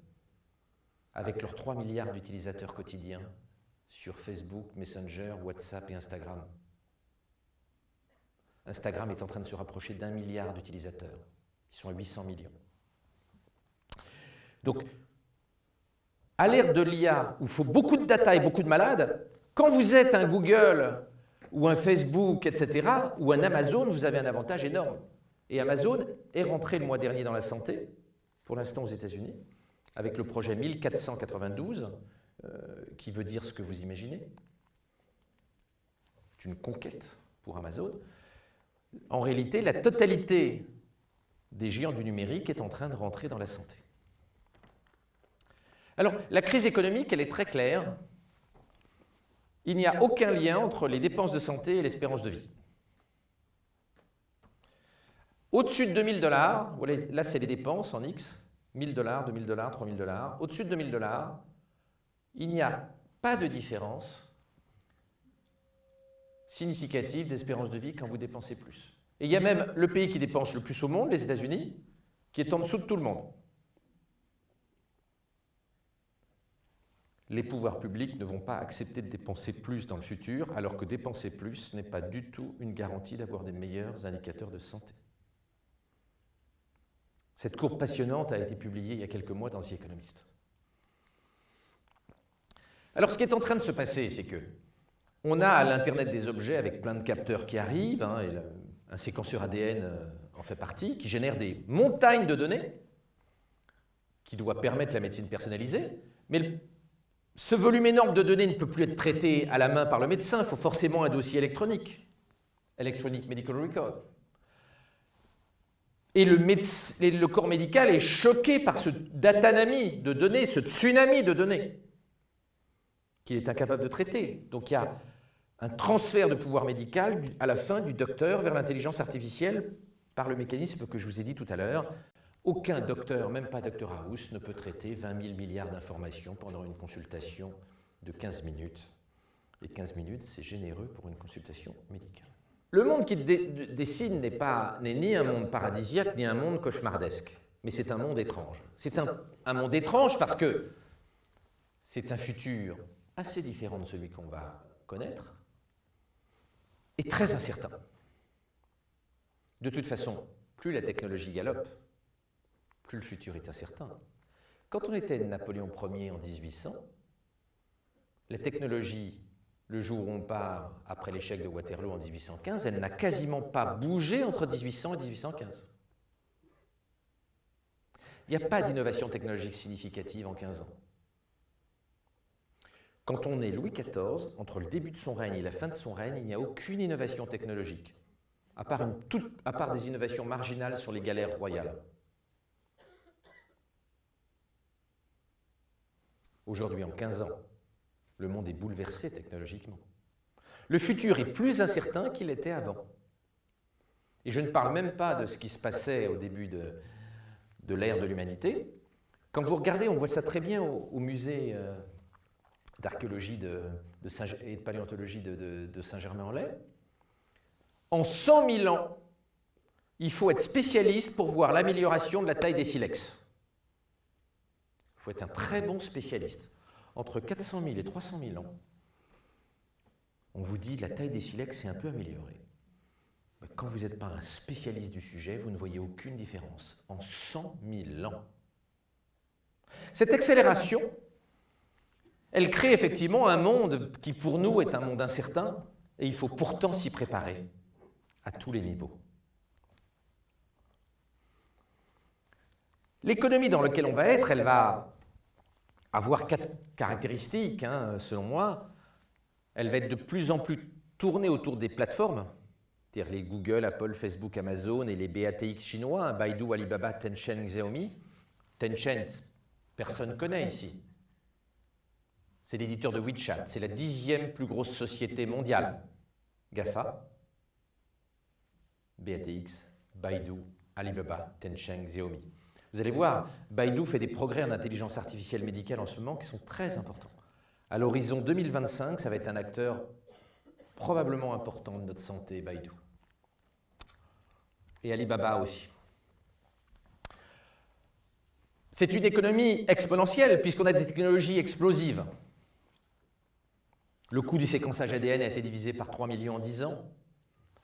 avec leurs 3 milliards d'utilisateurs quotidiens sur Facebook, Messenger, WhatsApp et Instagram. Instagram est en train de se rapprocher d'un milliard d'utilisateurs. Ils sont à 800 millions. Donc, à l'ère de l'IA, où il faut beaucoup de data et beaucoup de malades, quand vous êtes un Google ou un Facebook, etc., ou un Amazon, vous avez un avantage énorme. Et Amazon est rentré le mois dernier dans la santé, pour l'instant aux États-Unis, avec le projet 1492, euh, qui veut dire ce que vous imaginez. C'est une conquête pour Amazon en réalité, la totalité des géants du numérique est en train de rentrer dans la santé. Alors, la crise économique, elle est très claire. Il n'y a aucun lien entre les dépenses de santé et l'espérance de vie. Au-dessus de 2000 dollars, là c'est les dépenses en X, 1000 dollars, 2000 dollars, 3000 dollars. Au-dessus de 2000 dollars, il n'y a pas de différence significative d'espérance de vie quand vous dépensez plus. Et il y a même le pays qui dépense le plus au monde, les États-Unis, qui est en dessous de tout le monde. Les pouvoirs publics ne vont pas accepter de dépenser plus dans le futur, alors que dépenser plus n'est pas du tout une garantie d'avoir des meilleurs indicateurs de santé. Cette courbe passionnante a été publiée il y a quelques mois dans The Economist. Alors ce qui est en train de se passer, c'est que on a l'Internet des objets avec plein de capteurs qui arrivent, hein, un séquenceur ADN euh, en fait partie, qui génère des montagnes de données, qui doit permettre la médecine personnalisée, mais ce volume énorme de données ne peut plus être traité à la main par le médecin, il faut forcément un dossier électronique, Electronic Medical Record. Et le, corps médical est choqué par ce datanami de données, ce tsunami de données, qu'il est incapable de traiter. Donc il y a un transfert de pouvoir médical à la fin du docteur vers l'intelligence artificielle par le mécanisme que je vous ai dit tout à l'heure. Aucun docteur, même pas Dr House, ne peut traiter 20 000 milliards d'informations pendant une consultation de 15 minutes. Et 15 minutes, c'est généreux pour une consultation médicale. Le monde qu'il dessine n'est ni un monde paradisiaque, ni un monde cauchemardesque, mais c'est un monde étrange. C'est un, monde étrange parce que c'est un futur assez différent de celui qu'on va connaître, est très incertain. De toute façon, plus la technologie galope, plus le futur est incertain. Quand on était Napoléon Ier en 1800, la technologie, le jour où on part après l'échec de Waterloo en 1815, elle n'a quasiment pas bougé entre 1800 et 1815. Il n'y a pas d'innovation technologique significative en 15 ans. Quand on est Louis XIV, entre le début de son règne et la fin de son règne, il n'y a aucune innovation technologique, à part, à part des innovations marginales sur les galères royales. Aujourd'hui, en 15 ans, le monde est bouleversé technologiquement. Le futur est plus incertain qu'il était avant. Et je ne parle même pas de ce qui se passait au début de, de l'ère de l'humanité. Quand vous regardez, on voit ça très bien au, musée euh, d'archéologie de, et de paléontologie de, Saint-Germain-en-Laye. En 100 000 ans, il faut être spécialiste pour voir l'amélioration de la taille des silex. Faut être un très bon spécialiste. Entre 400 000 et 300 000 ans, on vous dit que la taille des silex s'est un peu améliorée. Quand vous n'êtes pas un spécialiste du sujet, vous ne voyez aucune différence. En 100 000 ans. Cette accélération, elle crée effectivement un monde qui pour nous est un monde incertain et il faut pourtant s'y préparer à tous les niveaux. L'économie dans laquelle on va être, elle va avoir quatre caractéristiques, hein, selon moi. Elle va être de plus en plus tournée autour des plateformes, c'est-à-dire les Google, Apple, Facebook, Amazon et les BATX chinois, hein, Baidu, Alibaba, Tencent, Xiaomi. Tencent, personne ne connaît ici. C'est l'éditeur de WeChat, c'est la dixième plus grosse société mondiale. GAFA, BATX, Baidu, Alibaba, Tencent, Xiaomi. Vous allez voir, Baidu fait des progrès en intelligence artificielle médicale en ce moment qui sont très importants. À l'horizon 2025, ça va être un acteur probablement important de notre santé, Baidu. Et Alibaba aussi. C'est une économie exponentielle puisqu'on a des technologies explosives. Le coût du séquençage ADN a été divisé par 3 millions en 10 ans.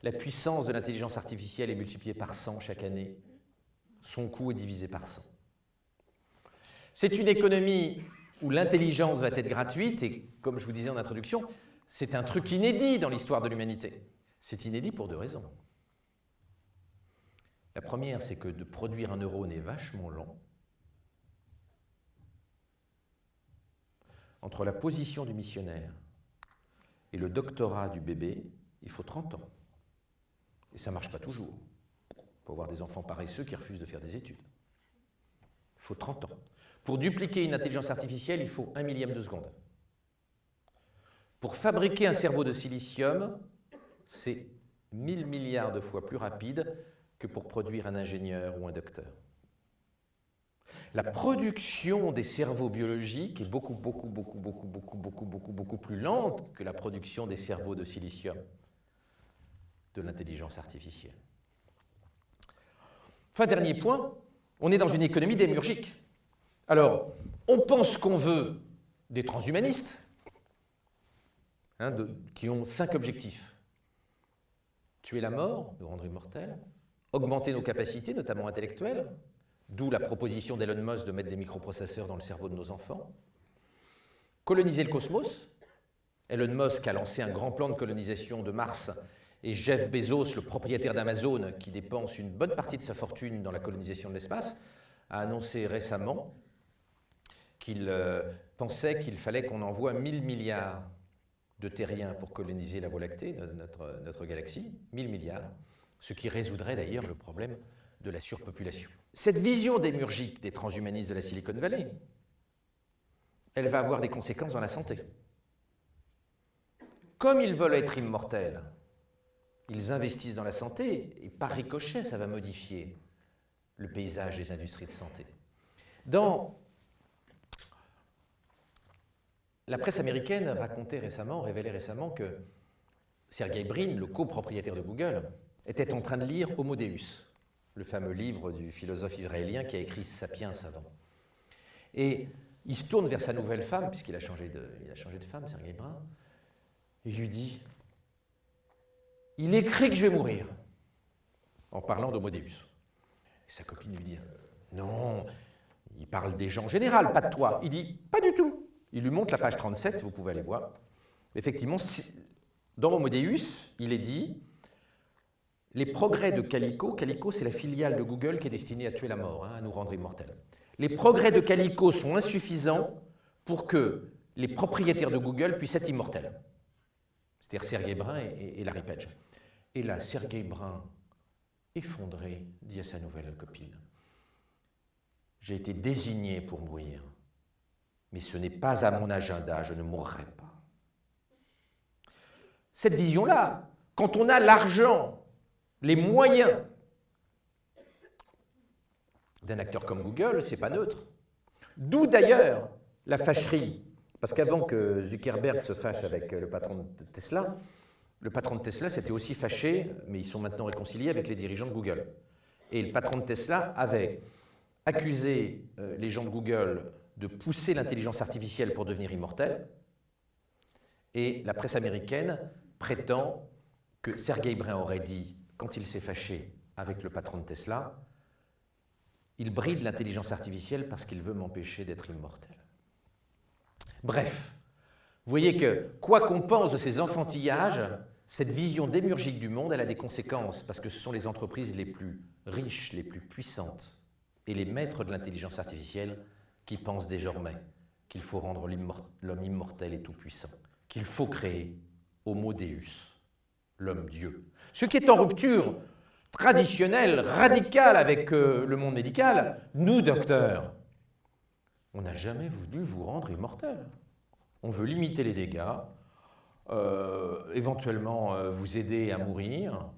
La puissance de l'intelligence artificielle est multipliée par 100 chaque année son coût est divisé par 100. C'est une économie où l'intelligence va être gratuite et, comme je vous disais en introduction, c'est un truc inédit dans l'histoire de l'humanité. C'est inédit pour deux raisons. La première, c'est que de produire un neurone est vachement lent. Entre la position du missionnaire et le doctorat du bébé, il faut 30 ans. Et ça ne marche pas toujours avoir des enfants paresseux qui refusent de faire des études. Il faut 30 ans. Pour dupliquer une intelligence artificielle, il faut un millième de seconde. Pour fabriquer un cerveau de silicium, c'est 1000 milliards de fois plus rapide que pour produire un ingénieur ou un docteur. La production des cerveaux biologiques est beaucoup, beaucoup, beaucoup, beaucoup, beaucoup, beaucoup, beaucoup, beaucoup plus lente que la production des cerveaux de silicium de l'intelligence artificielle. Enfin, dernier point, on est dans une économie démiurgique. Alors, on pense qu'on veut des transhumanistes, hein, qui ont cinq objectifs. Tuer la mort, nous rendre immortels, augmenter nos capacités, notamment intellectuelles, d'où la proposition d'Elon Musk de mettre des microprocesseurs dans le cerveau de nos enfants, coloniser le cosmos, Elon Musk a lancé un grand plan de colonisation de Mars et Jeff Bezos, le propriétaire d'Amazon, qui dépense une bonne partie de sa fortune dans la colonisation de l'espace, a annoncé récemment qu'il euh, pensait qu'il fallait qu'on envoie 1000 milliards de terriens pour coloniser la Voie lactée, notre, notre galaxie, 1000 milliards, ce qui résoudrait d'ailleurs le problème de la surpopulation. Cette vision démurgique des transhumanistes de la Silicon Valley, elle va avoir des conséquences dans la santé. Comme ils veulent être immortels, ils investissent dans la santé, et par ricochet, ça va modifier le paysage des industries de santé. Dans la presse américaine racontait récemment, révélait récemment que Sergey Brin, le copropriétaire de Google, était en train de lire Homo Deus, le fameux livre du philosophe israélien qui a écrit Sapiens avant. Et il se tourne vers sa nouvelle femme, puisqu'il a, changé de, a changé de femme, Sergey Brin, et il lui dit il écrit que je vais mourir, en parlant d'Homo Deus. sa copine lui dit, non, il parle des gens en général, pas de toi. Il dit, pas du tout. Il lui montre la page 37, vous pouvez aller voir. Effectivement, dans Homo Deus, il est dit, les progrès de Calico, Calico c'est la filiale de Google qui est destinée à tuer la mort, hein, à nous rendre immortels. Les progrès de Calico sont insuffisants pour que les propriétaires de Google puissent être immortels. C'est-à-dire Sergey Brin et, et Larry Page. Et là, Sergei Brin, effondré, dit à sa nouvelle copine J'ai été désigné pour mourir, mais ce n'est pas à mon agenda, je ne mourrai pas. Cette vision-là, quand on a l'argent, les moyens d'un acteur comme Google, c'est pas neutre. D'où d'ailleurs la fâcherie, parce qu'avant que Zuckerberg se fâche avec le patron de Tesla, le patron de Tesla s'était aussi fâché, mais ils sont maintenant réconciliés avec les dirigeants de Google. Et le patron de Tesla avait accusé euh, les gens de Google de pousser l'intelligence artificielle pour devenir immortelle. Et la presse américaine prétend que Sergey Brin aurait dit, quand il s'est fâché avec le patron de Tesla, il bride l'intelligence artificielle parce qu'il veut m'empêcher d'être immortel. Bref, vous voyez que, quoi qu'on pense de ces enfantillages, cette vision démurgique du monde, elle a des conséquences, parce que ce sont les entreprises les plus riches, les plus puissantes, et les maîtres de l'intelligence artificielle qui pensent désormais qu'il faut rendre l'homme immortel et tout-puissant, qu'il faut créer Homo Deus, l'homme-dieu. Ce qui est en rupture traditionnelle, radicale avec euh, le monde médical, nous, docteurs, on n'a jamais voulu vous rendre immortel. On veut limiter les dégâts, euh, éventuellement euh, vous aider à mourir.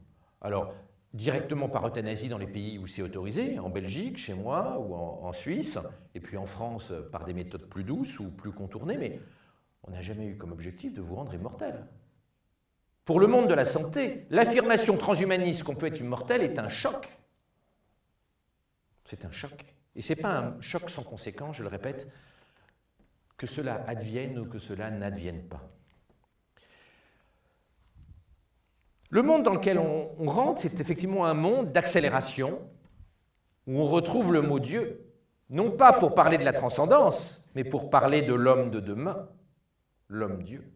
Alors, directement par euthanasie dans les pays où c'est autorisé, en Belgique, chez moi, ou en, Suisse, et puis en France par des méthodes plus douces ou plus contournées, mais on n'a jamais eu comme objectif de vous rendre immortel. Pour le monde de la santé, l'affirmation transhumaniste qu'on peut être immortel est un choc. C'est un choc. Et ce n'est pas un choc sans conséquence, je le répète, que cela advienne ou que cela n'advienne pas. Le monde dans lequel on, rentre, c'est effectivement un monde d'accélération, où on retrouve le mot Dieu, non pas pour parler de la transcendance, mais pour parler de l'homme de demain, l'homme-dieu.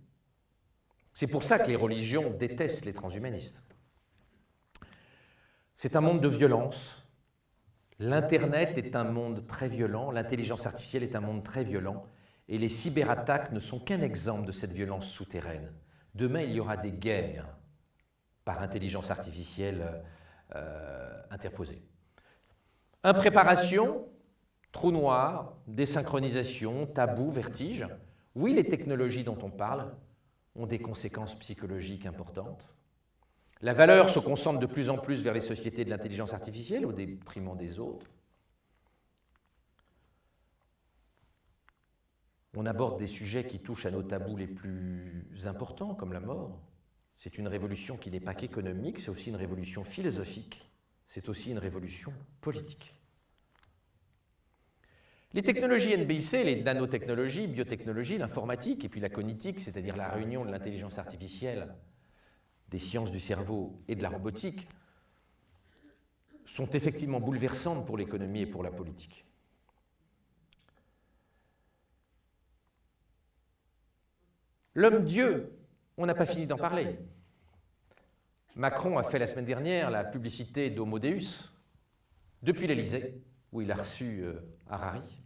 C'est pour ça que les religions détestent les transhumanistes. C'est un monde de violence. L'Internet est un monde très violent, l'intelligence artificielle est un monde très violent, et les cyberattaques ne sont qu'un exemple de cette violence souterraine. Demain, il y aura des guerres par intelligence artificielle euh, interposée. Impréparation, trou noir, désynchronisation, tabou, vertige. Oui, les technologies dont on parle ont des conséquences psychologiques importantes. La valeur se concentre de plus en plus vers les sociétés de l'intelligence artificielle au détriment des autres. On aborde des sujets qui touchent à nos tabous les plus importants, comme la mort, c'est une révolution qui n'est pas qu'économique, c'est aussi une révolution philosophique, c'est aussi une révolution politique. Les technologies NBIC, les nanotechnologies, biotechnologies, l'informatique et puis la cognitique, c'est-à-dire la réunion de l'intelligence artificielle, des sciences du cerveau et de la robotique, sont effectivement bouleversantes pour l'économie et pour la politique. L'homme-dieu on n'a pas fini d'en parler. Macron a fait la semaine dernière la publicité d'Homo Deus depuis l'Élysée, où il a reçu euh, Harari.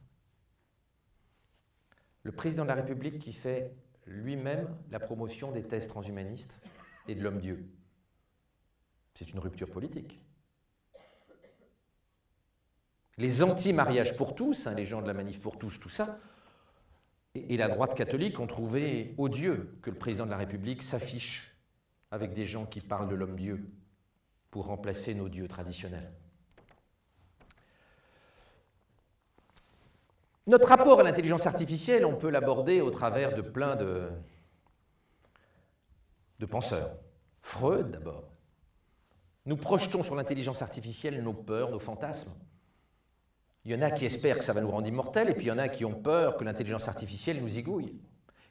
Le président de la République qui fait lui-même la promotion des thèses transhumanistes et de l'homme-dieu. C'est une rupture politique. Les anti-mariages pour tous, hein, les gens de la manif pour tous, tout ça, et la droite catholique ont trouvé odieux que le président de la République s'affiche avec des gens qui parlent de l'homme-dieu pour remplacer nos dieux traditionnels. Notre rapport à l'intelligence artificielle, on peut l'aborder au travers de plein de, de penseurs. Freud d'abord. Nous projetons sur l'intelligence artificielle nos peurs, nos fantasmes. Il y en a qui espèrent que ça va nous rendre immortels, et puis il y en a qui ont peur que l'intelligence artificielle nous zigouille.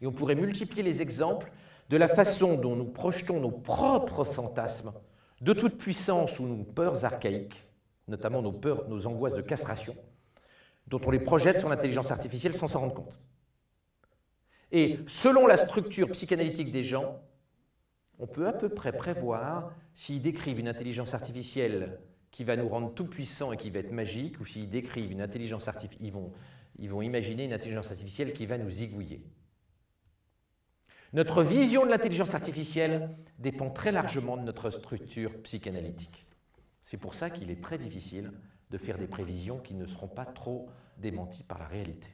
Et on pourrait multiplier les exemples de la façon dont nous projetons nos propres fantasmes de toute puissance ou nos peurs archaïques, notamment nos peurs, nos angoisses de castration, dont on les projette sur l'intelligence artificielle sans s'en rendre compte. Et selon la structure psychanalytique des gens, on peut à peu près prévoir s'ils décrivent une intelligence artificielle qui va nous rendre tout puissants et qui va être magique, ou s'ils décrivent une intelligence artificielle, ils vont, vont imaginer une intelligence artificielle qui va nous zigouiller. Notre vision de l'intelligence artificielle dépend très largement de notre structure psychanalytique. C'est pour ça qu'il est très difficile de faire des prévisions qui ne seront pas trop démenties par la réalité.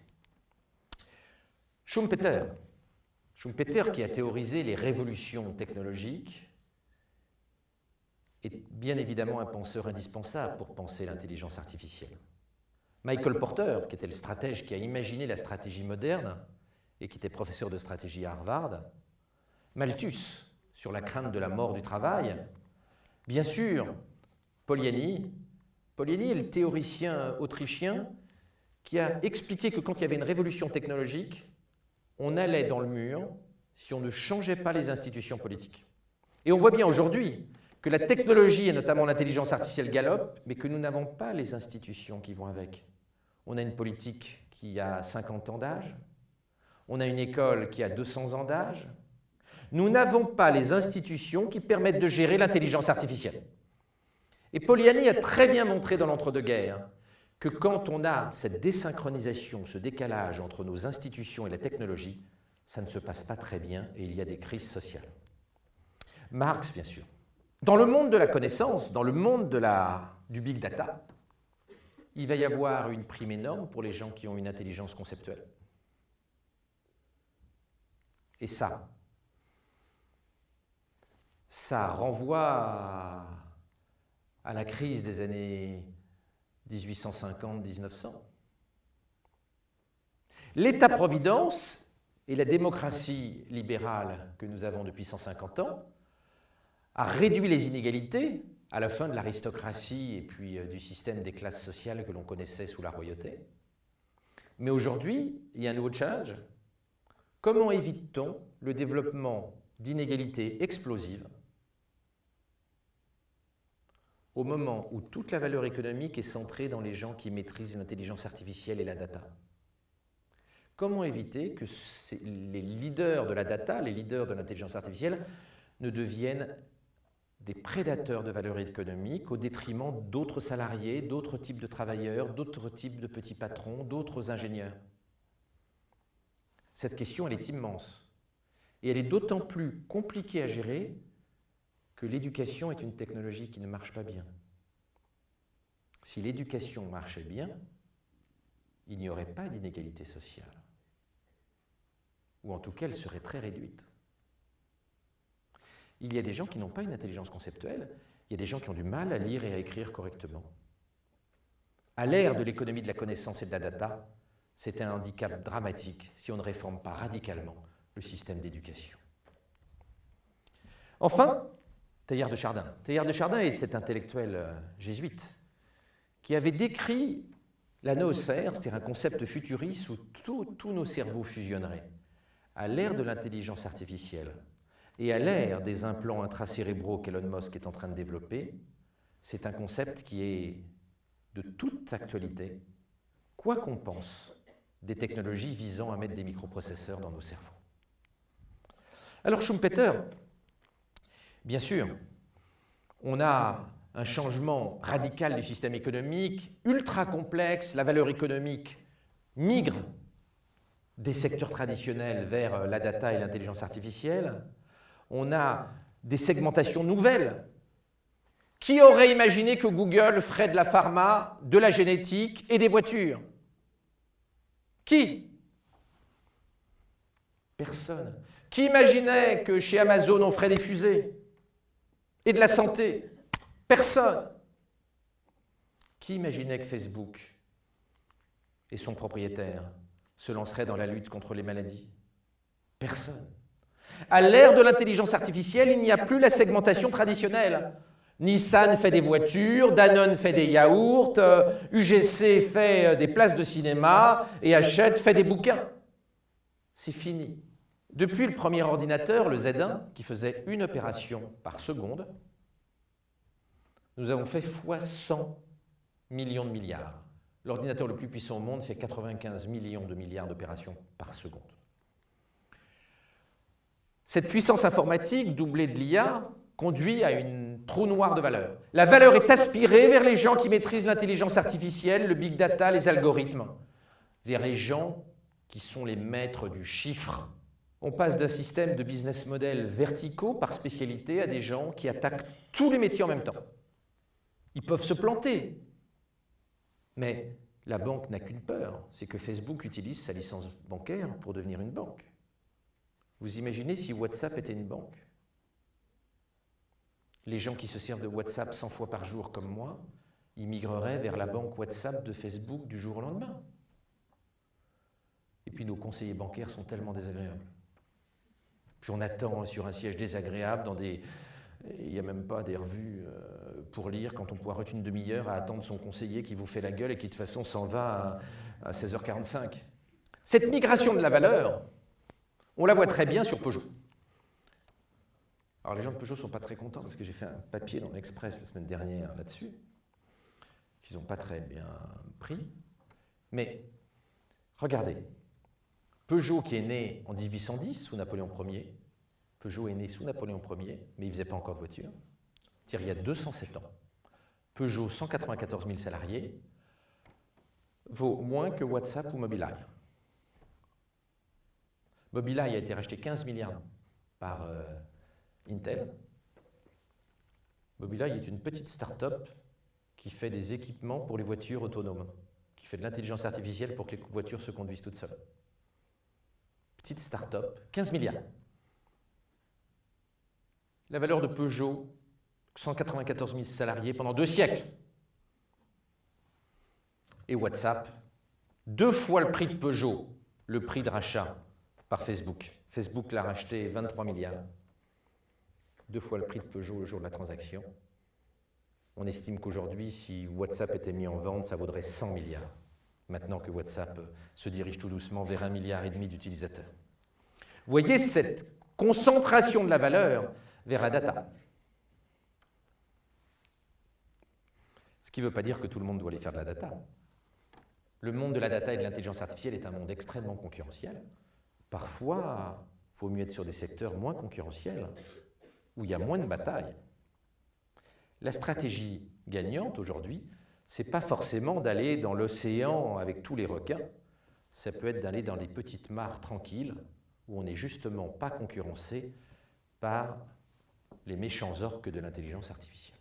Schumpeter, Schumpeter qui a théorisé les révolutions technologiques, est bien évidemment un penseur indispensable pour penser l'intelligence artificielle. Michael Porter, qui était le stratège qui a imaginé la stratégie moderne et qui était professeur de stratégie à Harvard, Malthus, sur la crainte de la mort du travail, bien sûr, Poliani, Poliani est le théoricien autrichien qui a expliqué que quand il y avait une révolution technologique, on allait dans le mur si on ne changeait pas les institutions politiques. Et on voit bien aujourd'hui que la technologie, et notamment l'intelligence artificielle, galope, mais que nous n'avons pas les institutions qui vont avec. On a une politique qui a 50 ans d'âge, on a une école qui a 200 ans d'âge. Nous n'avons pas les institutions qui permettent de gérer l'intelligence artificielle. Et Poliani a très bien montré dans l'entre-deux-guerres que quand on a cette désynchronisation, ce décalage entre nos institutions et la technologie, ça ne se passe pas très bien et il y a des crises sociales. Marx, bien sûr. Dans le monde de la connaissance, dans le monde de la, du big data, il va y avoir une prime énorme pour les gens qui ont une intelligence conceptuelle. Et ça, ça renvoie à, la crise des années 1850-1900. L'État-providence et la démocratie libérale que nous avons depuis 150 ans a réduit les inégalités à la fin de l'aristocratie et puis euh, du système des classes sociales que l'on connaissait sous la royauté. Mais aujourd'hui, il y a un nouveau challenge. Comment évite-t-on le développement d'inégalités explosives au moment où toute la valeur économique est centrée dans les gens qui maîtrisent l'intelligence artificielle et la data Comment éviter que les leaders de la data, les leaders de l'intelligence artificielle, ne deviennent des prédateurs de valeur économique au détriment d'autres salariés, d'autres types de travailleurs, d'autres types de petits patrons, d'autres ingénieurs? Cette question, elle est immense. Et elle est d'autant plus compliquée à gérer que l'éducation est une technologie qui ne marche pas bien. Si l'éducation marchait bien, il n'y aurait pas d'inégalité sociale. Ou en tout cas, elle serait très réduite. Il y a des gens qui n'ont pas une intelligence conceptuelle, il y a des gens qui ont du mal à lire et à écrire correctement. À l'ère de l'économie de la connaissance et de la data, c'est un handicap dramatique si on ne réforme pas radicalement le système d'éducation. Enfin, Teilhard de Chardin. Teilhard de Chardin est cet intellectuel euh, jésuite qui avait décrit la noosphère, c'est-à-dire un concept futuriste où tous nos cerveaux fusionneraient. À l'ère de l'intelligence artificielle et à l'ère des implants intracérébraux qu'Elon Musk est en train de développer, c'est un concept qui est de toute actualité, quoi qu'on pense des technologies visant à mettre des microprocesseurs dans nos cerveaux. Alors Schumpeter, Bien sûr, on a un changement radical du système économique, ultra complexe, la valeur économique migre des secteurs traditionnels vers la data et l'intelligence artificielle. On a des segmentations nouvelles. Qui aurait imaginé que Google ferait de la pharma, de la génétique et des voitures? Qui? Personne. Qui imaginait que chez Amazon on ferait des fusées? Et de la santé. Personne. Qui imaginait que Facebook et son propriétaire se lanceraient dans la lutte contre les maladies Personne. À l'ère de l'intelligence artificielle, il n'y a plus la segmentation traditionnelle. Nissan fait des voitures, Danone fait des yaourts, UGC fait euh, des places de cinéma et Hachette fait des bouquins. C'est fini. Depuis le premier ordinateur, le Z1, qui faisait une opération par seconde, nous avons fait fois 100 millions de milliards. L'ordinateur le plus puissant au monde fait 95 millions de milliards d'opérations par seconde. Cette puissance informatique, doublée de l'IA, conduit à une trou noire de valeur. La valeur est aspirée vers les gens qui maîtrisent l'intelligence artificielle, le big data, les algorithmes, vers les gens qui sont les maîtres du chiffre, on passe d'un système de business model verticaux par spécialité à des gens qui attaquent tous les métiers en même temps. Ils peuvent se planter, mais la banque n'a qu'une peur, c'est que Facebook utilise sa licence bancaire pour devenir une banque. Vous imaginez si WhatsApp était une banque? Les gens qui se servent de WhatsApp 100 fois par jour comme moi, ils migreraient vers la banque WhatsApp de Facebook du jour au lendemain. Et puis nos conseillers bancaires sont tellement désagréables. Puis on attend sur un siège désagréable, dans des... il n'y a même pas des revues euh, pour lire, quand on pourra être une demi-heure à attendre son conseiller qui vous fait la gueule et qui de toute façon s'en va à, 16h45. Cette migration de la valeur, on la voit très bien sur Peugeot. Alors les gens de Peugeot ne sont pas très contents parce que j'ai fait un papier dans l'Express la semaine dernière là-dessus, qu'ils n'ont pas très bien pris. Mais regardez, Peugeot qui est né en 1810 sous Napoléon Ier, Peugeot est né sous Napoléon Ier, mais il ne faisait pas encore de voiture, il y a 207 ans. Peugeot, 194 000 salariés, vaut moins que WhatsApp ou Mobileye. Mobileye a été racheté 15 milliards par euh, Intel. Mobileye est une petite start-up qui fait des équipements pour les voitures autonomes, qui fait de l'intelligence artificielle pour que les voitures se conduisent toutes seules. Petite start-up, 15 milliards. La valeur de Peugeot, 194 000 salariés pendant deux siècles. Et WhatsApp, deux fois le prix de Peugeot, le prix de rachat par Facebook. Facebook l'a racheté 23 milliards. Deux fois le prix de Peugeot le jour de la transaction. On estime qu'aujourd'hui, si WhatsApp était mis en vente, ça vaudrait 100 milliards. Maintenant que WhatsApp se dirige tout doucement vers un milliard et demi d'utilisateurs. Vous voyez cette concentration de la valeur vers la data. Ce qui ne veut pas dire que tout le monde doit aller faire de la data. Le monde de la data et de l'intelligence artificielle est un monde extrêmement concurrentiel. Parfois, il faut mieux être sur des secteurs moins concurrentiels, où il y a moins de batailles. La stratégie gagnante aujourd'hui, ce n'est pas forcément d'aller dans l'océan avec tous les requins, ça peut être d'aller dans des petites mares tranquilles, où on n'est justement pas concurrencé par les méchants orques de l'intelligence artificielle.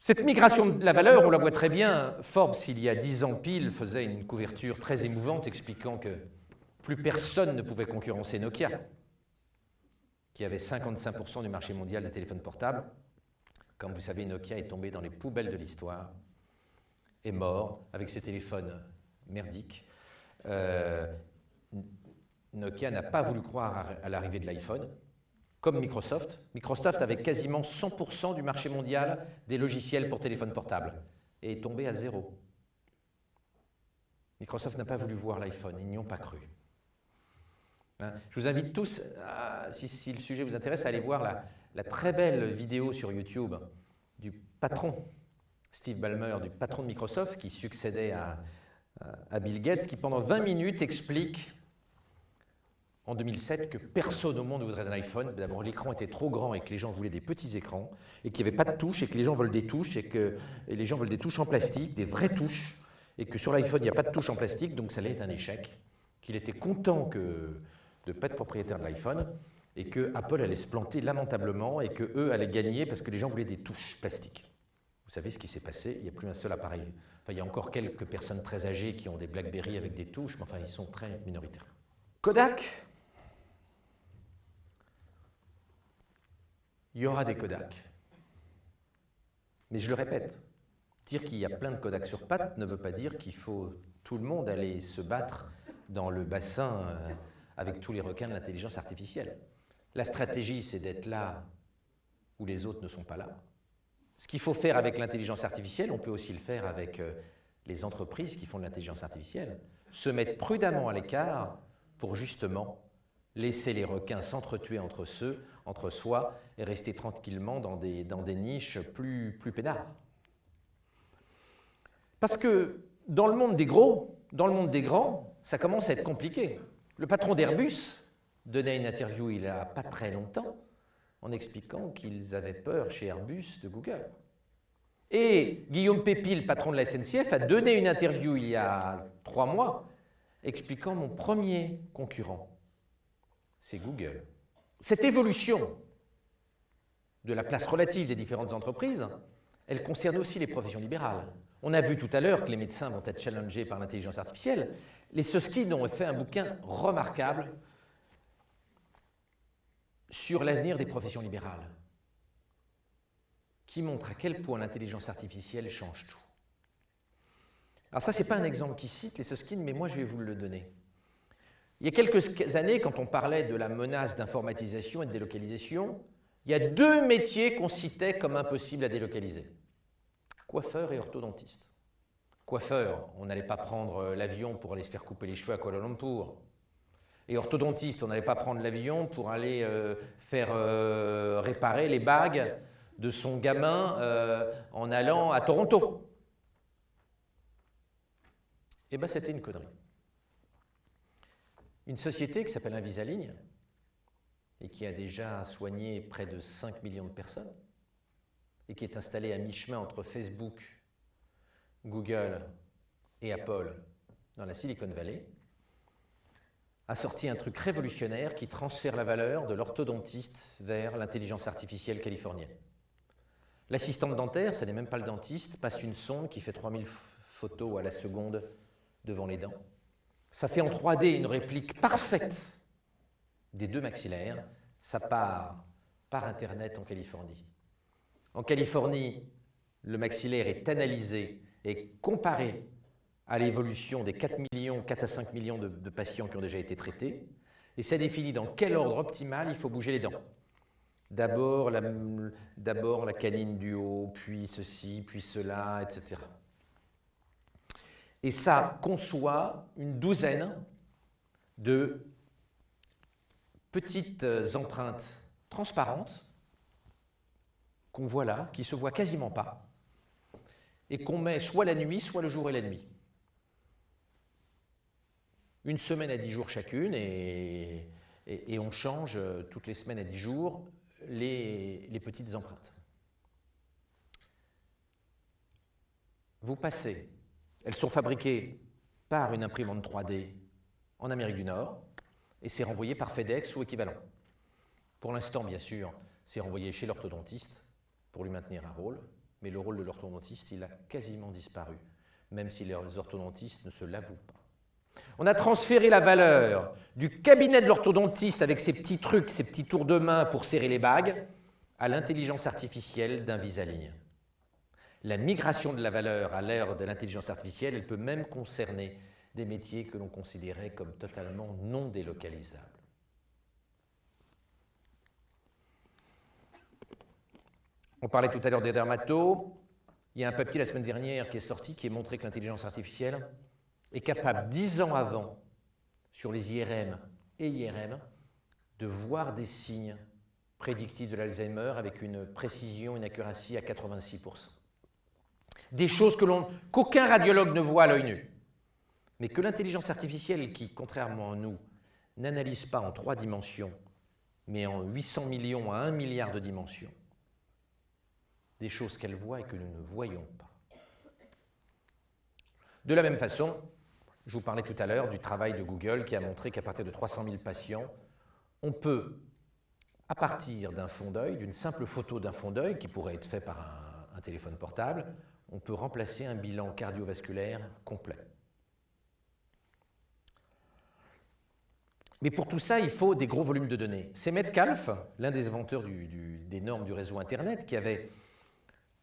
Cette migration de la valeur, on la voit très bien. Forbes, il y a dix ans pile, faisait une couverture très émouvante expliquant que plus personne ne pouvait concurrencer Nokia, qui avait 55% du marché mondial des téléphones portables. Comme vous savez, Nokia est tombé dans les poubelles de l'histoire, est mort avec ses téléphones merdiques. Euh, Nokia n'a pas voulu croire à l'arrivée de l'iPhone, comme Microsoft. Microsoft avait quasiment 100% du marché mondial des logiciels pour téléphone portable et est tombé à zéro. Microsoft n'a pas voulu voir l'iPhone, ils n'y ont pas cru. Hein, je vous invite tous, si, le sujet vous intéresse, à aller voir la, très belle vidéo sur YouTube du patron, Steve Ballmer, du patron de Microsoft, qui succédait à Bill Gates, qui pendant 20 minutes explique en 2007 que personne au monde ne voudrait un iPhone. D'abord, l'écran était trop grand et que les gens voulaient des petits écrans, et qu'il n'y avait pas de touches, et que les gens veulent des touches, et que les gens veulent des touches en plastique, des vraies touches, et que sur l'iPhone, il n'y a pas de touches en plastique, donc ça allait être un échec. Qu'il était content que, de ne pas être propriétaire de l'iPhone, et que Apple allait se planter lamentablement, et qu'eux allaient gagner parce que les gens voulaient des touches plastiques. Vous savez ce qui s'est passé, il n'y a plus un seul appareil. Enfin, il y a encore quelques personnes très âgées qui ont des BlackBerry avec des touches, mais enfin, ils sont très minoritaires. Kodak, il y aura des Kodak. Mais je le répète, dire qu'il y a plein de Kodak sur pattes ne veut pas dire qu'il faut tout le monde aller se battre dans le bassin euh, avec tous les requins de l'intelligence artificielle. La stratégie, c'est d'être là où les autres ne sont pas là. Ce qu'il faut faire avec l'intelligence artificielle, on peut aussi le faire avec euh, les entreprises qui font de l'intelligence artificielle. Se mettre prudemment à l'écart pour justement laisser les requins s'entretuer entre, ceux, entre soi et rester tranquillement dans des, dans des niches plus, plus. Parce que dans le monde des gros, dans le monde des grands, ça commence à être compliqué. Le patron d'Airbus donnait une interview il n'y a pas très longtemps en expliquant qu'ils avaient peur chez Airbus de Google. Et Guillaume Pépi, le patron de la SNCF, a donné une interview il y a trois mois expliquant mon premier concurrent, c'est Google. Cette évolution de la place relative des différentes entreprises, elle concerne aussi les professions libérales. On a vu tout à l'heure que les médecins vont être challengés par l'intelligence artificielle. Les Susskind ont fait un bouquin remarquable sur l'avenir des professions libérales, qui montre à quel point l'intelligence artificielle change tout. Alors ça, ce n'est pas un exemple qui cite les Susskind, mais moi je vais vous le donner. Il y a quelques années, quand on parlait de la menace d'informatisation et de délocalisation, il y a deux métiers qu'on citait comme impossibles à délocaliser. Coiffeur et orthodontiste. Coiffeur, on n'allait pas prendre l'avion pour aller se faire couper les cheveux à Kuala Lumpur. Et orthodontiste, on n'allait pas prendre l'avion pour aller euh, faire euh, réparer les bagues de son gamin euh, en allant à Toronto. Eh bien, c'était une connerie une société qui s'appelle Invisaligne et qui a déjà soigné près de 5 millions de personnes et qui est installée à mi-chemin entre Facebook Google et Apple dans la Silicon Valley, a sorti un truc révolutionnaire qui transfère la valeur de l'orthodontiste vers l'intelligence artificielle californienne. L'assistante dentaire, ce n'est même pas le dentiste, passe une sonde qui fait 3000 photos à la seconde devant les dents. Ça fait en 3D une réplique parfaite des deux maxillaires. Ça part par Internet en Californie. En Californie, le maxillaire est analysé et comparé à l'évolution des 4 millions, 4 à 5 millions de, de, patients qui ont déjà été traités, et ça définit dans quel ordre optimal il faut bouger les dents. D'abord la, la canine du haut, puis ceci, puis cela, etc. Et ça conçoit une douzaine de petites empreintes transparentes qu'on voit là, qui se voient quasiment pas, et qu'on met soit la nuit, soit le jour et la nuit. Une semaine à dix jours chacune et, on change euh, toutes les semaines à dix jours les petites empreintes. Vous passez, elles sont fabriquées par une imprimante 3D en Amérique du Nord et c'est renvoyé par FedEx ou équivalent. Pour l'instant, bien sûr, c'est renvoyé chez l'orthodontiste pour lui maintenir un rôle, mais le rôle de l'orthodontiste, il a quasiment disparu, même si les orthodontistes ne se l'avouent pas. On a transféré la valeur du cabinet de l'orthodontiste avec ses petits trucs, ses petits tours de main pour serrer les bagues, à l'intelligence artificielle d'un vis-à-ligne. La migration de la valeur à l'ère de l'intelligence artificielle, elle peut même concerner des métiers que l'on considérait comme totalement non délocalisables. On parlait tout à l'heure des dermatos. Il y a un papier la semaine dernière qui est sorti qui a montré que l'intelligence artificielle est capable, dix ans avant, sur les IRM et IRM, de voir des signes prédictifs de l'Alzheimer avec une précision, une accuracy à 86%. Des choses qu'aucun radiologue ne voit à l'œil nu, mais que l'intelligence artificielle, qui, contrairement à nous, n'analyse pas en trois dimensions, mais en 800 millions à 1 milliard de dimensions, des choses qu'elle voit et que nous ne voyons pas. De la même façon, je vous parlais tout à l'heure du travail de Google qui a montré qu'à partir de 300 000 patients, on peut, à partir d'un fond d'œil, d'une simple photo d'un fond d'œil qui pourrait être fait par un, un, téléphone portable, on peut remplacer un bilan cardiovasculaire complet. Mais pour tout ça, il faut des gros volumes de données. C'est Metcalfe, l'un des inventeurs des normes du réseau Internet, qui avait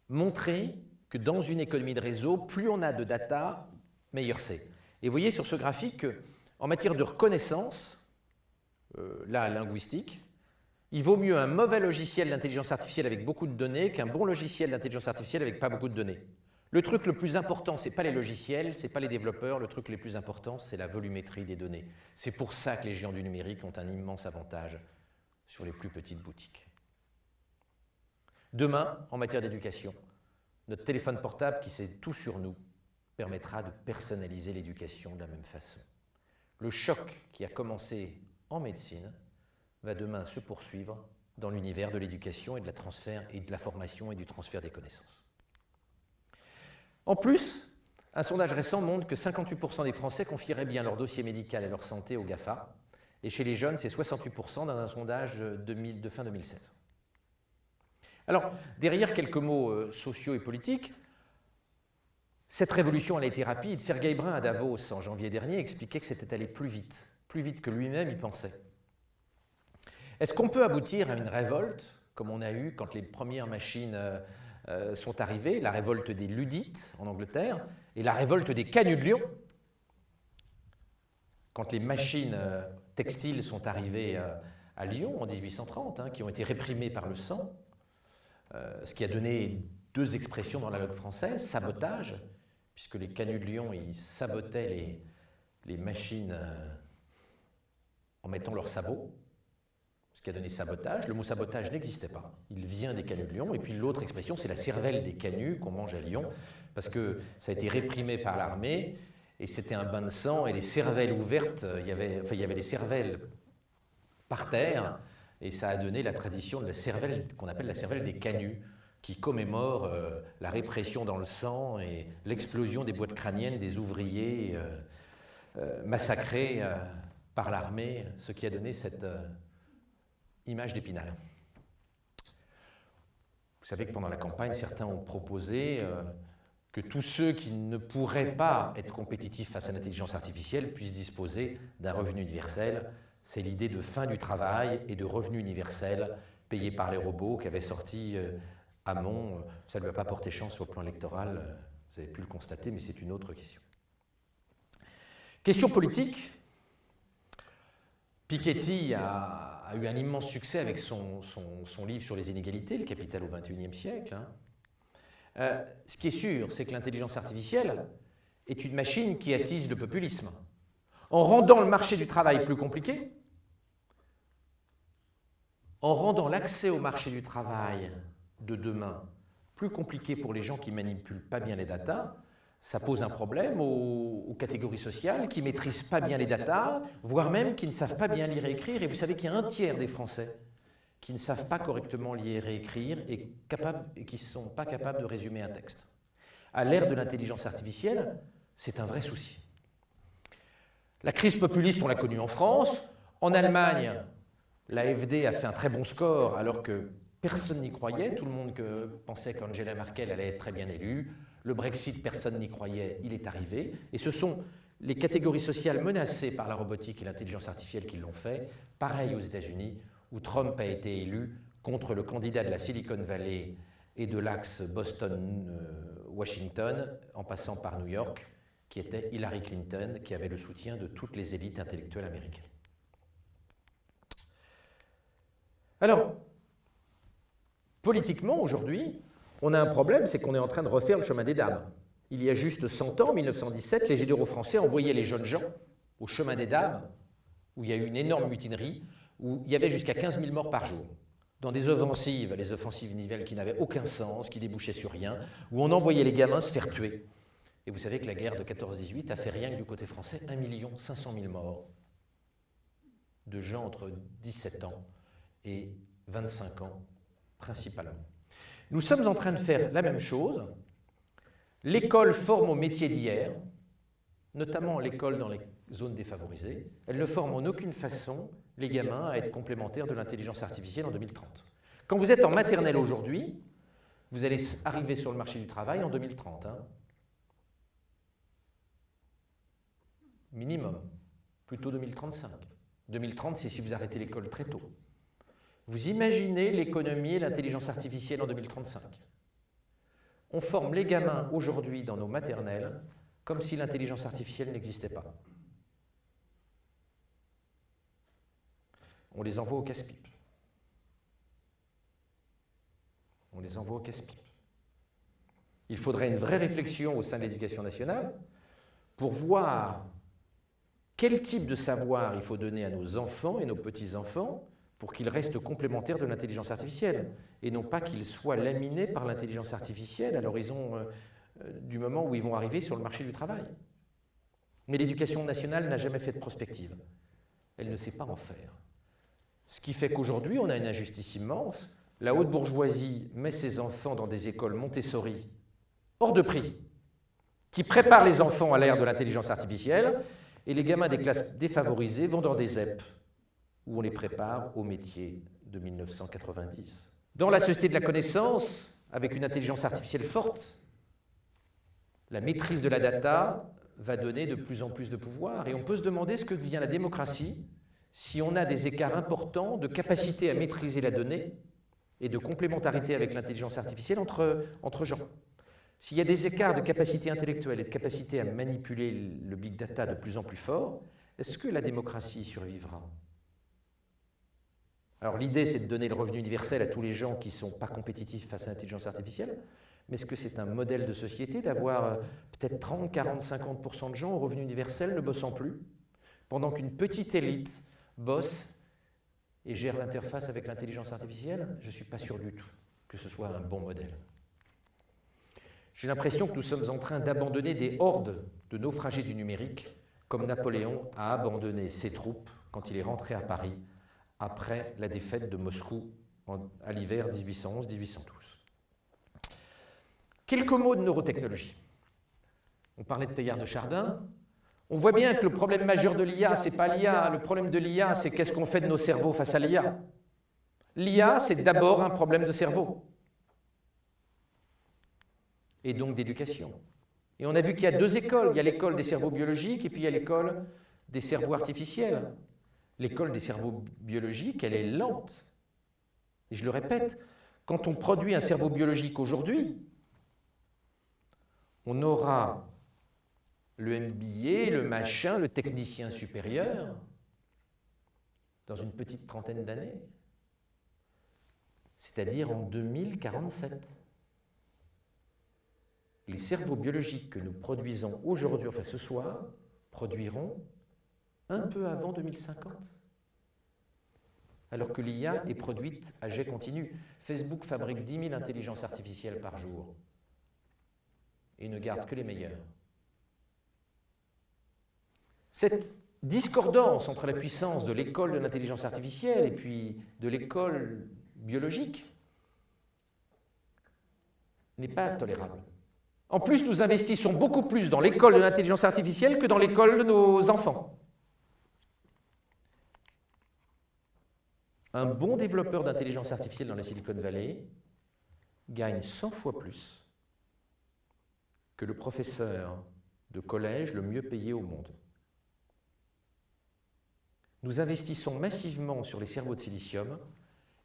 montré que dans une économie de réseau, plus on a de data, meilleur c'est. Et vous voyez sur ce graphique qu'en matière de reconnaissance, euh, là, linguistique, il vaut mieux un mauvais logiciel d'intelligence artificielle avec beaucoup de données qu'un bon logiciel d'intelligence artificielle avec pas beaucoup de données. Le truc le plus important, ce n'est pas les logiciels, ce n'est pas les développeurs, le truc le plus important, c'est la volumétrie des données. C'est pour ça que les géants du numérique ont un immense avantage sur les plus petites boutiques. Demain, en matière d'éducation, notre téléphone portable qui sait tout sur nous permettra de personnaliser l'éducation de la même façon. Le choc qui a commencé en médecine va demain se poursuivre dans l'univers de l'éducation et de la transfert et de la formation et du transfert des connaissances. En plus, un sondage récent montre que 58% des Français confieraient bien leur dossier médical et leur santé au GAFA, et chez les jeunes, c'est 68% dans un sondage de, fin 2016. Alors, derrière quelques mots euh, sociaux et politiques, cette révolution, a été rapide. Sergey Brin, à Davos, en janvier dernier, expliquait que c'était allé plus vite, plus vite que lui-même y pensait. Est-ce qu'on peut aboutir à une révolte, comme on a eu quand les premières machines euh, euh, sont arrivées, la révolte des Ludites en Angleterre et la révolte des canuts de Lyon, quand les machines euh, textiles sont arrivées à Lyon en 1830, hein, qui ont été réprimées par le sang, ce qui a donné deux expressions dans la langue française, sabotage puisque les canuts de Lyon, ils sabotaient les, les machines euh, en mettant leurs sabots, ce qui a donné sabotage. Le mot sabotage n'existait pas, il vient des canuts de Lyon. Et puis l'autre expression, c'est la cervelle des canuts qu'on mange à Lyon, parce que ça a été réprimé par l'armée, et c'était un bain de sang, et les cervelles ouvertes, il y avait, enfin, il y avait les cervelles par terre, et ça a donné la tradition de la cervelle qu'on appelle la cervelle des canuts, qui commémore euh, la répression dans le sang et l'explosion des boîtes crâniennes des ouvriers massacrés par l'armée, ce qui a donné cette image d'Épinal. Vous savez que pendant la campagne, certains ont proposé que tous ceux qui ne pourraient pas être compétitifs face à l'intelligence artificielle puissent disposer d'un revenu universel. C'est l'idée de fin du travail et de revenu universel payé par les robots qu'avait sorti euh, Hamon. Ça ne lui a pas porté chance au plan électoral, euh, vous avez pu le constater, mais c'est une autre question. Question politique. Piketty a, eu un immense succès avec son, livre sur les inégalités, Le Capital au XXIe siècle. Hein. Euh, ce qui est sûr, c'est que l'intelligence artificielle est une machine qui attise le populisme. En rendant le marché du travail plus compliqué, en rendant l'accès au marché du travail de demain plus compliqué pour les gens qui manipulent pas bien les datas, ça pose un problème aux, aux catégories sociales qui ne maîtrisent pas bien les datas, voire même qui ne savent pas bien lire et écrire. Et vous savez qu'il y a un tiers des Français qui ne savent pas correctement lire et écrire et, et qui ne sont pas capables de résumer un texte. À l'ère de l'intelligence artificielle, c'est un vrai souci. La crise populiste, on l'a connue en France. En Allemagne, l'AFD a fait un très bon score alors que personne n'y croyait. Tout le monde pensait qu'Angela Merkel allait être très bien élue. Le Brexit, personne n'y croyait, il est arrivé. Et ce sont les catégories sociales menacées par la robotique et l'intelligence artificielle qui l'ont fait. Pareil aux États-Unis, où Trump a été élu contre le candidat de la Silicon Valley et de l'axe Boston-Washington, en passant par New York, qui était Hillary Clinton, qui avait le soutien de toutes les élites intellectuelles américaines. Alors, politiquement, aujourd'hui, on a un problème, c'est qu'on est en train de refaire le chemin des dames. Il y a juste 100 ans, en 1917, les généraux français envoyaient les jeunes gens au chemin des dames, où il y a eu une énorme mutinerie, où il y avait jusqu'à 15 000 morts par jour, dans des offensives, les offensives nivelles qui n'avaient aucun sens, qui débouchaient sur rien, où on envoyait les gamins se faire tuer. Et vous savez que la guerre de 14-18 a fait rien que du côté français 1 500 000 morts de gens entre 17 ans et 25 ans principalement. Nous sommes en train de faire la même chose. L'école forme au métier d'hier, notamment l'école dans les zones défavorisées. Elle ne forme en aucune façon les gamins à être complémentaires de l'intelligence artificielle en 2030. Quand vous êtes en maternelle aujourd'hui, vous allez arriver sur le marché du travail en 2030. Hein. Minimum. Plutôt 2035. 2030, c'est si vous arrêtez l'école très tôt. Vous imaginez l'économie et l'intelligence artificielle en 2035. On forme les gamins aujourd'hui dans nos maternelles comme si l'intelligence artificielle n'existait pas. on les envoie au casse-pipe. On les envoie au casse-pipe. Il faudrait une vraie réflexion au sein de l'éducation nationale pour voir quel type de savoir il faut donner à nos enfants et nos petits-enfants pour qu'ils restent complémentaires de l'intelligence artificielle et non pas qu'ils soient laminés par l'intelligence artificielle à l'horizon euh, euh, du moment où ils vont arriver sur le marché du travail. Mais l'éducation nationale n'a jamais fait de prospective. Elle ne sait pas en faire. Ce qui fait qu'aujourd'hui, on a une injustice immense. La haute bourgeoisie met ses enfants dans des écoles Montessori hors de prix, qui préparent les enfants à l'ère de l'intelligence artificielle, et les gamins des classes défavorisées vont dans des ZEP, où on les prépare au métier de 1990. Dans la société de la connaissance, avec une intelligence artificielle forte, la maîtrise de la data va donner de plus en plus de pouvoir, et on peut se demander ce que devient la démocratie si on a des écarts importants de capacité à maîtriser la donnée et de complémentarité avec l'intelligence artificielle entre, entre gens. S'il y a des écarts de capacité intellectuelle et de capacité à manipuler le big data de plus en plus fort, est-ce que la démocratie survivra? Alors l'idée, c'est de donner le revenu universel à tous les gens qui ne sont pas compétitifs face à l'intelligence artificielle, mais est-ce que c'est un modèle de société d'avoir euh, peut-être 30, 40, 50% de gens au revenu universel ne bossant plus, pendant qu'une petite élite bosse et gère l'interface avec l'intelligence artificielle, je ne suis pas sûr du tout que ce soit un bon modèle. J'ai l'impression que nous sommes en train d'abandonner des hordes de naufragés du numérique, comme Napoléon a abandonné ses troupes quand il est rentré à Paris après la défaite de Moscou à l'hiver 1811-1812. Quelques mots de neurotechnologie. On parlait de Teilhard de Chardin. On voit bien que le problème majeur de l'IA, ce n'est pas l'IA. Le problème de l'IA, c'est qu'est-ce qu'on fait de nos cerveaux face à l'IA. L'IA, c'est d'abord un problème de cerveau. Et donc d'éducation. Et on a vu qu'il y a deux écoles. Il y a l'école des cerveaux biologiques et puis il y a l'école des cerveaux artificiels. L'école des cerveaux biologiques, elle est lente. Et je le répète, quand on produit un cerveau biologique aujourd'hui, on aura le MBA, le machin, le technicien supérieur, dans une petite trentaine d'années, c'est-à-dire en 2047. Les cerveaux biologiques que nous produisons aujourd'hui, enfin ce soir, produiront un peu avant 2050. Alors que l'IA est produite à jet continu. Facebook fabrique 10 000 intelligences artificielles par jour et ne garde que les meilleures. Cette discordance entre la puissance de l'école de l'intelligence artificielle et puis de l'école biologique n'est pas tolérable. En plus, nous investissons beaucoup plus dans l'école de l'intelligence artificielle que dans l'école de nos enfants. Un bon développeur d'intelligence artificielle dans la Silicon Valley gagne 100 fois plus que le professeur de collège le mieux payé au monde. Nous investissons massivement sur les cerveaux de silicium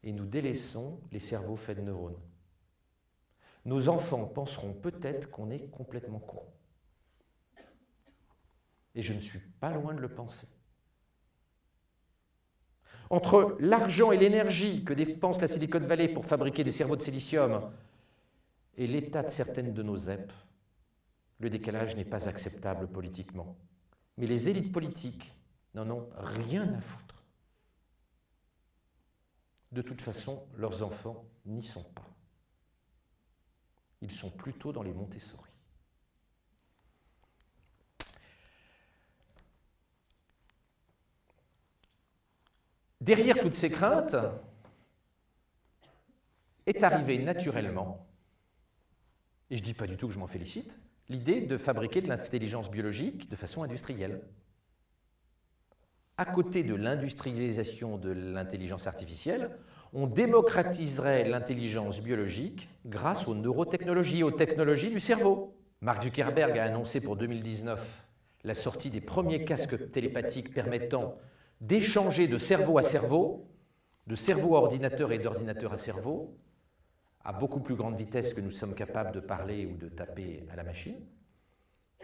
et nous délaissons les cerveaux faits de neurones. Nos enfants penseront peut-être qu'on est complètement con. Et je ne suis pas loin de le penser. Entre l'argent et l'énergie que dépense la Silicon Valley pour fabriquer des cerveaux de silicium et l'état de certaines de nos ZEP, le décalage n'est pas acceptable politiquement. Mais les élites politiques n'en ont rien à foutre. De toute façon, leurs enfants n'y sont pas. Ils sont plutôt dans les Montessori. Derrière toutes ces craintes est arrivée naturellement, et je ne dis pas du tout que je m'en félicite, l'idée de fabriquer de l'intelligence biologique de façon industrielle à côté de l'industrialisation de l'intelligence artificielle, on démocratiserait l'intelligence biologique grâce aux neurotechnologies, aux technologies du cerveau. Mark Zuckerberg a annoncé pour 2019 la sortie des premiers casques télépathiques permettant d'échanger de cerveau à cerveau, de cerveau à ordinateur et d'ordinateur à cerveau, à beaucoup plus grande vitesse que nous sommes capables de parler ou de taper à la machine.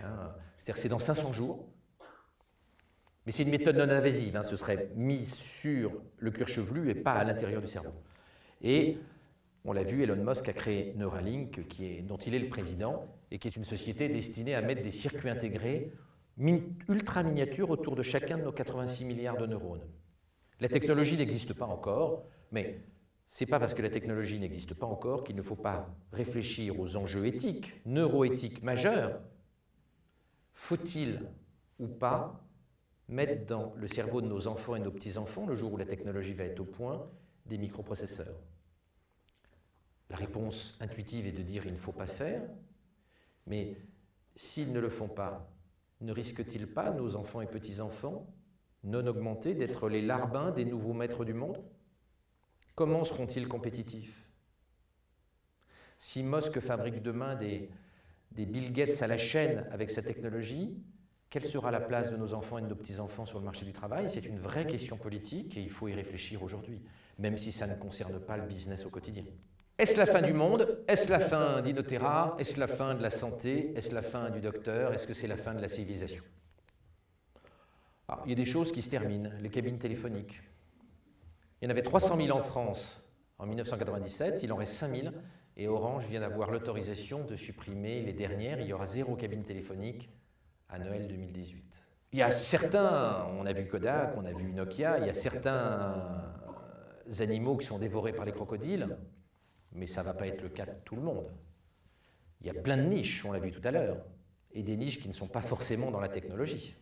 Hein, c'est-à-dire c'est dans 500 jours, mais c'est une méthode non invasive, hein. ce serait mis sur le cuir chevelu et pas à l'intérieur du cerveau. Et on l'a vu, Elon Musk a créé Neuralink, dont il est le président, et qui est une société destinée à mettre des circuits intégrés ultra miniatures autour de chacun de nos 86 milliards de neurones. La technologie n'existe pas encore, mais ce n'est pas parce que la technologie n'existe pas encore qu'il ne faut pas réfléchir aux enjeux éthiques, neuroéthiques majeurs. Faut-il ou pas mettre dans le cerveau de nos enfants et nos petits-enfants, le jour où la technologie va être au point, des microprocesseurs? La réponse intuitive est de dire il ne faut pas faire, mais s'ils ne le font pas, ne risquent-ils pas, nos enfants et petits-enfants, non augmentés, d'être les larbins des nouveaux maîtres du monde? Comment seront-ils compétitifs? Si Musk fabrique demain des, des Bill Gates à la chaîne avec sa technologie, quelle sera la place de nos enfants et de nos petits-enfants sur le marché du travail? C'est une vraie question politique et il faut y réfléchir aujourd'hui, même si ça ne concerne pas le business au quotidien. Est-ce la fin du monde? Est-ce la fin d'Inotera? Est-ce la fin de la santé? Est-ce la fin du docteur? Est-ce que c'est la fin de la civilisation? Il y a des choses qui se terminent, les cabines téléphoniques. Il y en avait 300 000 en France en 1997, il en reste 5 000, et Orange vient d'avoir l'autorisation de supprimer les dernières. Il y aura zéro cabine téléphonique à Noël 2018. Il y a certains, on a vu Kodak, on a vu Nokia, il y a certains animaux qui sont dévorés par les crocodiles, mais ça ne va pas être le cas de tout le monde. Il y a plein de niches, on l'a vu tout à l'heure, et des niches qui ne sont pas forcément dans la technologie.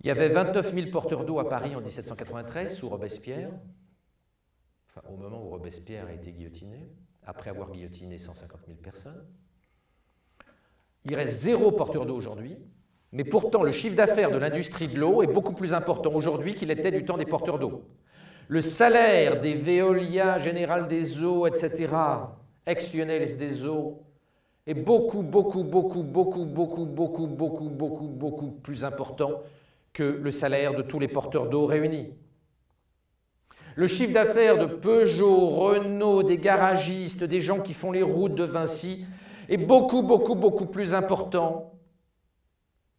Il y avait 29 000 porteurs d'eau à Paris en 1793 sous Robespierre, au moment où Robespierre a été guillotiné. après avoir guillotiné 150 000 personnes. Il reste zéro porteur d'eau aujourd'hui, mais pourtant le chiffre d'affaires de l'industrie de l'eau est beaucoup plus important aujourd'hui qu'il était du temps des porteurs d'eau. Le salaire des Veolia, Général des Eaux, etc., ex-Lyonnais des Eaux, est beaucoup, beaucoup, beaucoup, beaucoup, beaucoup, beaucoup, beaucoup, beaucoup, beaucoup plus important que le salaire de tous les porteurs d'eau réunis. Le chiffre d'affaires de Peugeot, Renault, des garagistes, des gens qui font les routes de Vinci est beaucoup, beaucoup, beaucoup plus important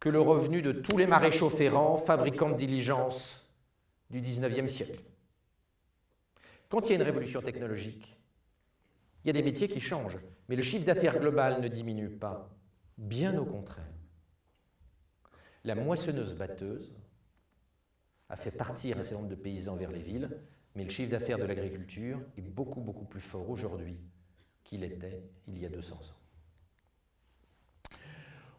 que le revenu de tous les maréchaux ferrants, fabricants de diligences du 19e siècle. Quand il y a une révolution technologique, il y a des métiers qui changent, mais le chiffre d'affaires global ne diminue pas. Bien au contraire. La moissonneuse-batteuse a fait partir un certain nombre de paysans vers les villes, mais le chiffre d'affaires de l'agriculture est beaucoup, beaucoup plus fort aujourd'hui qu'il était il y a 200 ans.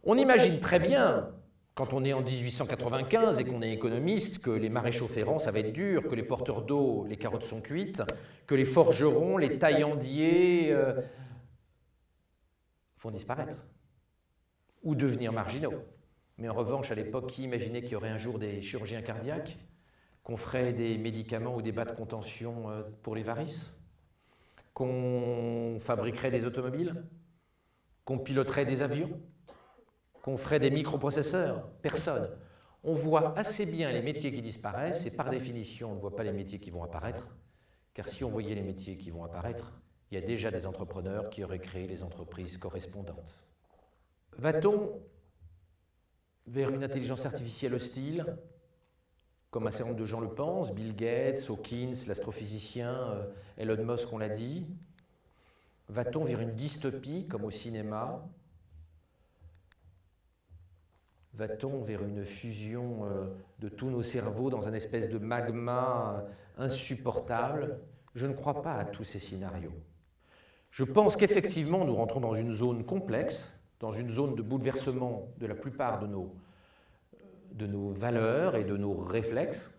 On imagine très bien, quand on est en 1895 et qu'on est économiste, que les maréchaux ferrants, ça va être dur, que les porteurs d'eau, les carottes sont cuites, que les forgerons, les taillandiers euh, vont disparaître ou devenir marginaux. Mais en revanche, à l'époque, qui imaginait qu'il y aurait un jour des chirurgiens cardiaques Qu'on ferait des médicaments ou des bas de contention euh, pour les varices Qu'on fabriquerait des automobiles Qu'on piloterait des avions? Qu'on ferait des microprocesseurs Personne. On voit assez bien les métiers qui disparaissent et par définition, on ne voit pas les métiers qui vont apparaître. Car si on voyait les métiers qui vont apparaître, il y a déjà des entrepreneurs qui auraient créé les entreprises correspondantes. Va-t-on vers une intelligence artificielle hostile, comme un certain nombre de gens le pensent, Bill Gates, Hawkins, l'astrophysicien, euh, Elon Musk, on l'a dit? Va-t-on vers une dystopie, comme au cinéma Va-t-on vers une fusion euh, de tous nos cerveaux dans un espèce de magma euh, insupportable? Je ne crois pas à tous ces scénarios. Je pense qu'effectivement, nous rentrons dans une zone complexe, dans une zone de bouleversement de la plupart de nos, de nos valeurs et de nos réflexes,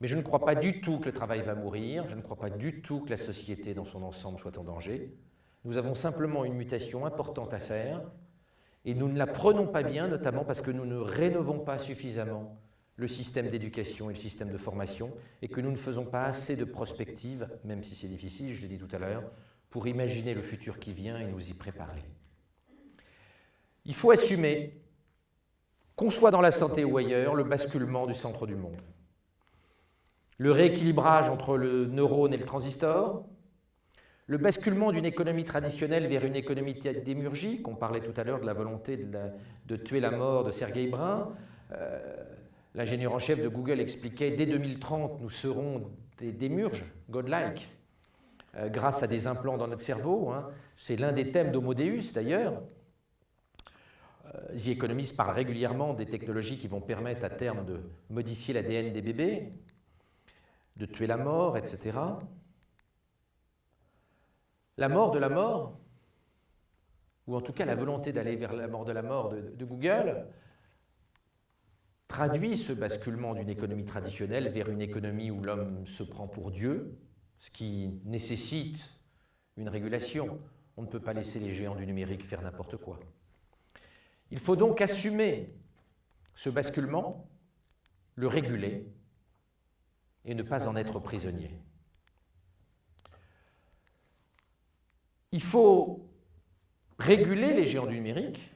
mais je ne crois pas du tout que le travail va mourir, je ne crois pas du tout que la société dans son ensemble soit en danger. Nous avons simplement une mutation importante à faire, et nous ne la prenons pas bien, notamment parce que nous ne rénovons pas suffisamment le système d'éducation et le système de formation, et que nous ne faisons pas assez de prospective, même si c'est difficile, je l'ai dit tout à l'heure, pour imaginer le futur qui vient et nous y préparer. Il faut assumer, qu'on soit dans la santé ou ailleurs, le basculement du centre du monde. Le rééquilibrage entre le neurone et le transistor, le basculement d'une économie traditionnelle vers une économie démurgique, on parlait tout à l'heure de la volonté de, tuer la mort de Sergey Brin, euh, l'ingénieur en chef de Google expliquait dès 2030 nous serons des démurges, godlike, euh, grâce à des implants dans notre cerveau. Hein. C'est l'un des thèmes d'Homo Deus d'ailleurs. Euh, The Economist parle régulièrement des technologies qui vont permettre à terme de modifier l'ADN des bébés, de tuer la mort, etc. La mort de la mort, ou en tout cas la volonté d'aller vers la mort de la mort de, Google, traduit ce basculement d'une économie traditionnelle vers une économie où l'homme se prend pour Dieu, ce qui nécessite une régulation. On ne peut pas laisser les géants du numérique faire n'importe quoi. Il faut donc assumer ce basculement, le réguler et ne pas en être prisonnier. Il faut réguler les géants du numérique.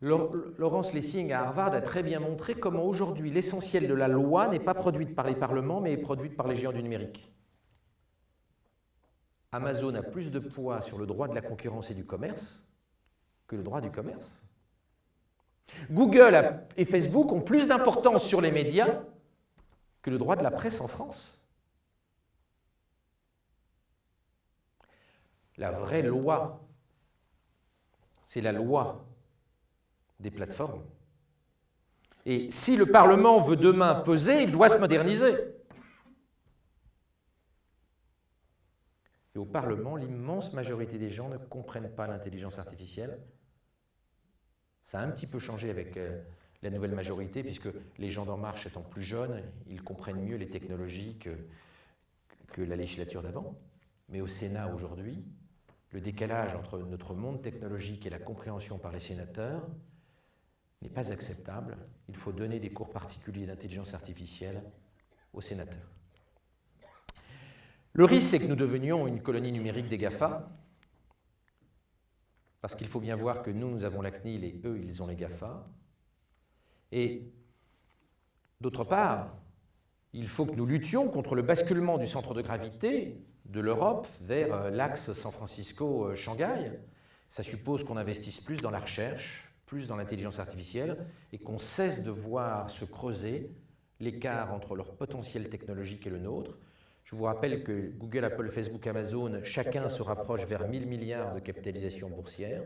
Laurence Lessing à Harvard a très bien montré comment aujourd'hui l'essentiel de la loi n'est pas produite par les parlements mais est produite par les géants du numérique. Amazon a plus de poids sur le droit de la concurrence et du commerce que le droit du commerce. Google et Facebook ont plus d'importance sur les médias que le droit de la presse en France. La vraie loi, c'est la loi des plateformes. Et si le Parlement veut demain peser, il doit se moderniser. Et au Parlement, l'immense majorité des gens ne comprennent pas l'intelligence artificielle ça a un petit peu changé avec euh, la nouvelle majorité, puisque les gens d'En Marche étant plus jeunes, ils comprennent mieux les technologies que, que la législature d'avant. Mais au Sénat aujourd'hui, le décalage entre notre monde technologique et la compréhension par les sénateurs n'est pas acceptable. Il faut donner des cours particuliers d'intelligence artificielle aux sénateurs. Le risque, c'est que nous devenions une colonie numérique des GAFA, parce qu'il faut bien voir que nous, nous avons la CNIL et eux, ils ont les GAFA. Et d'autre part, il faut que nous luttions contre le basculement du centre de gravité de l'Europe vers euh, l'axe San Francisco-Shanghai. Ça suppose qu'on investisse plus dans la recherche, plus dans l'intelligence artificielle, et qu'on cesse de voir se creuser l'écart entre leur potentiel technologique et le nôtre. Je vous rappelle que Google, Apple, Facebook, Amazon, chacun se rapproche vers 1000 milliards de capitalisation boursière.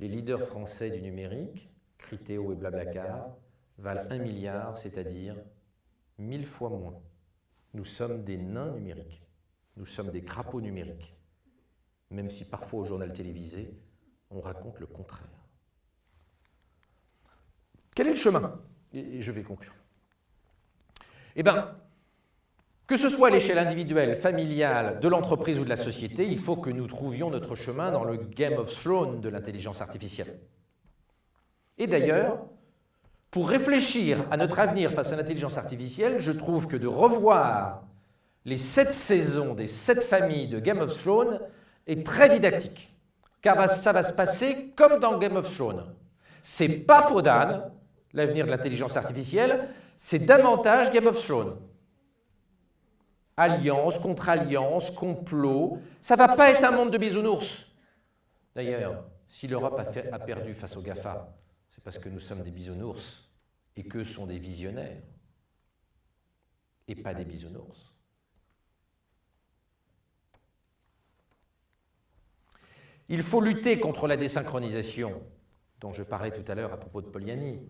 Les leaders français du numérique, Criteo et Blablacar, valent 1 milliard, c'est-à-dire 1000 fois moins. Nous sommes des nains numériques. Nous sommes des crapauds numériques, même si parfois au journal télévisé, on raconte le contraire. Quel est le chemin? Et je vais conclure. Eh bien, que ce soit à l'échelle individuelle, familiale, de l'entreprise ou de la société, il faut que nous trouvions notre chemin dans le Game of Thrones de l'intelligence artificielle. Et d'ailleurs, pour réfléchir à notre avenir face à l'intelligence artificielle, je trouve que de revoir les sept saisons des sept familles de Game of Thrones est très didactique. Car ça va se passer comme dans Game of Thrones. C'est pas pour Dan, l'avenir de l'intelligence artificielle, c'est davantage Game of Thrones. Alliance contre alliance, complot, ça va pas être un monde de bisounours. D'ailleurs, si l'Europe a, a, perdu face aux GAFA, c'est parce que nous sommes des bisounours et qu'eux sont des visionnaires et pas des bisounours. Il faut lutter contre la désynchronisation dont je parlais tout à l'heure à propos de Poliani.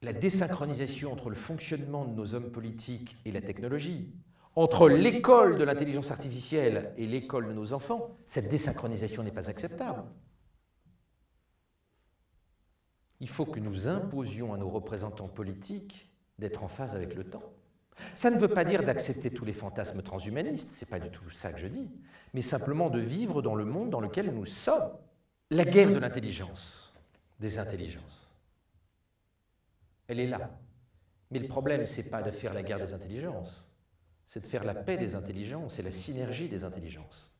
La désynchronisation entre le fonctionnement de nos hommes politiques et la technologie, entre l'école de l'intelligence artificielle et l'école de nos enfants, cette désynchronisation n'est pas acceptable. Il faut que nous imposions à nos représentants politiques d'être en phase avec le temps. Ça ne veut pas dire d'accepter tous les fantasmes transhumanistes, ce n'est pas du tout ça que je dis, mais simplement de vivre dans le monde dans lequel nous sommes. La guerre de l'intelligence, des intelligences, elle est là. Mais le problème, ce n'est pas de faire la guerre des intelligences, c'est de faire la paix des intelligences et la synergie des intelligences.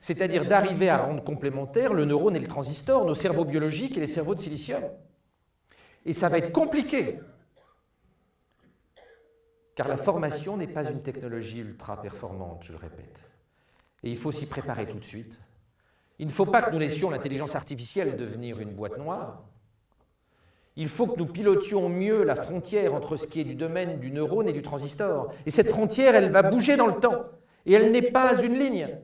C'est-à-dire d'arriver à rendre complémentaires le neurone et le transistor, nos cerveaux biologiques et les cerveaux de silicium. Et ça va être compliqué, car la formation n'est pas une technologie ultra performante, je le répète. Et il faut s'y préparer tout de suite. Il ne faut pas que nous laissions l'intelligence artificielle devenir une boîte noire. Il faut que nous pilotions mieux la frontière entre ce qui est du domaine du neurone et du transistor. Et cette frontière, elle va bouger dans le temps. Et elle n'est pas une ligne.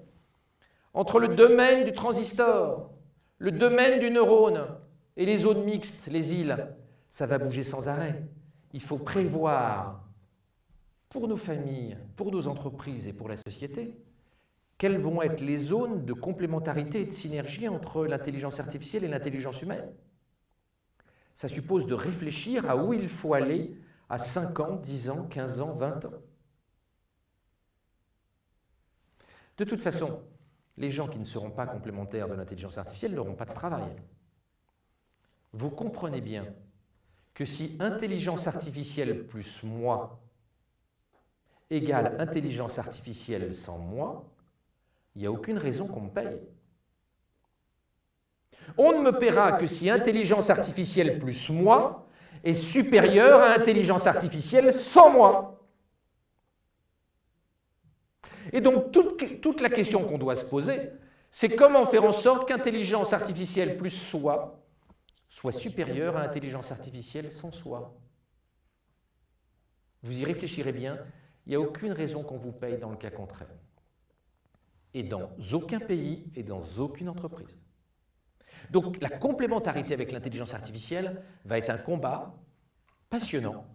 Entre le domaine du transistor, le domaine du neurone et les zones mixtes, les îles, ça va bouger sans arrêt. Il faut prévoir pour nos familles, pour nos entreprises et pour la société, quelles vont être les zones de complémentarité et de synergie entre l'intelligence artificielle et l'intelligence humaine? Ça suppose de réfléchir à où il faut aller à 5 ans, 10 ans, 15 ans, 20 ans. De toute façon, les gens qui ne seront pas complémentaires de l'intelligence artificielle n'auront pas de travail. Vous comprenez bien que si intelligence artificielle plus moi égale intelligence artificielle sans moi, il n'y a aucune raison qu'on me paye. On ne me paiera que si intelligence artificielle plus moi est supérieure à intelligence artificielle sans moi. Et donc toute, toute la question qu'on doit se poser, c'est comment faire en sorte qu'intelligence artificielle plus soi soit supérieure à intelligence artificielle sans soi? Vous y réfléchirez bien, il n'y a aucune raison qu'on vous paye dans le cas contraire. Et dans aucun pays et dans aucune entreprise. Donc la complémentarité avec l'intelligence artificielle va être un combat passionnant,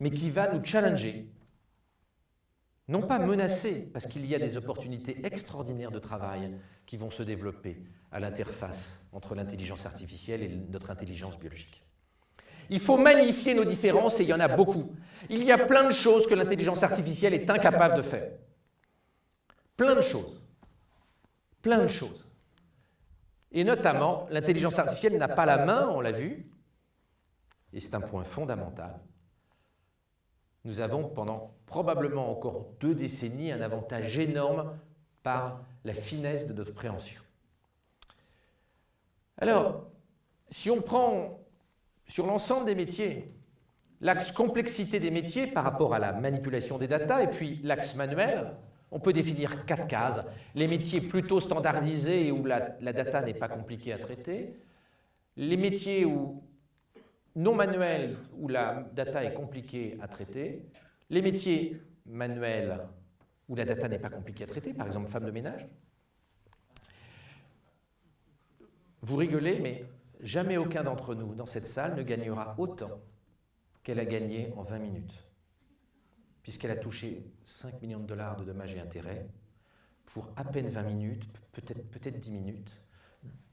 mais qui va nous challenger. Non pas menacer, parce qu'il y a des opportunités extraordinaires de travail qui vont se développer à l'interface entre l'intelligence artificielle et notre intelligence biologique. Il faut magnifier nos différences et il y en a beaucoup. Il y a plein de choses que l'intelligence artificielle est incapable de faire. Plein de choses. Plein de choses. Et notamment, l'intelligence artificielle n'a pas la main, on l'a vu, et c'est un point fondamental. Nous avons pendant probablement encore deux décennies un avantage énorme par la finesse de notre préhension. Alors, si on prend sur l'ensemble des métiers, l'axe complexité des métiers par rapport à la manipulation des datas et puis l'axe manuel, on peut définir quatre cases. Les métiers plutôt standardisés où la, data n'est pas compliquée à traiter, les métiers où, non manuels où la data est compliquée à traiter, les métiers manuels où la data n'est pas compliquée à traiter, par exemple femme de ménage. Vous rigolez, mais jamais aucun d'entre nous dans cette salle ne gagnera autant qu'elle a gagné en 20 minutes puisqu'elle a touché 5 millions de dollars de dommages et intérêts pour à peine 20 minutes, peut-être peut, 10 minutes,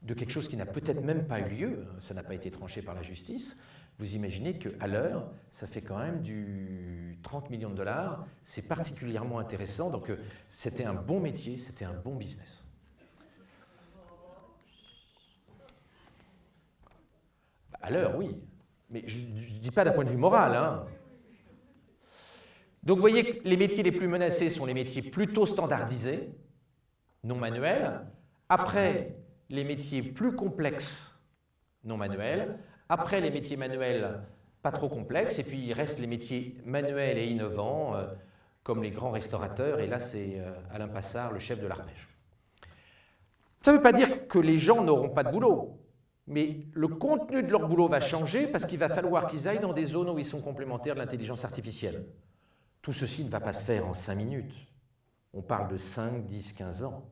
de quelque chose qui n'a peut-être même pas eu lieu, hein, ça n'a pas été tranché par la justice, vous imaginez qu'à l'heure, ça fait quand même du 30 millions de dollars, c'est particulièrement intéressant, donc euh, c'était un bon métier, c'était un bon business. À oui, mais je ne dis pas d'un point de vue moral, hein. Donc vous voyez que les métiers les plus menacés sont les métiers plutôt standardisés, non manuels. Après, les métiers plus complexes, non manuels. Après, les métiers manuels pas trop complexes. Et puis, il reste les métiers manuels et innovants, euh, comme les grands restaurateurs. Et là, c'est euh, Alain Passard, le chef de l'arpège. Ça ne veut pas dire que les gens n'auront pas de boulot. Mais le contenu de leur boulot va changer parce qu'il va falloir qu'ils aillent dans des zones où ils sont complémentaires de l'intelligence artificielle. Tout ceci ne va pas se faire en 5 minutes. On parle de 5, 10, 15 ans.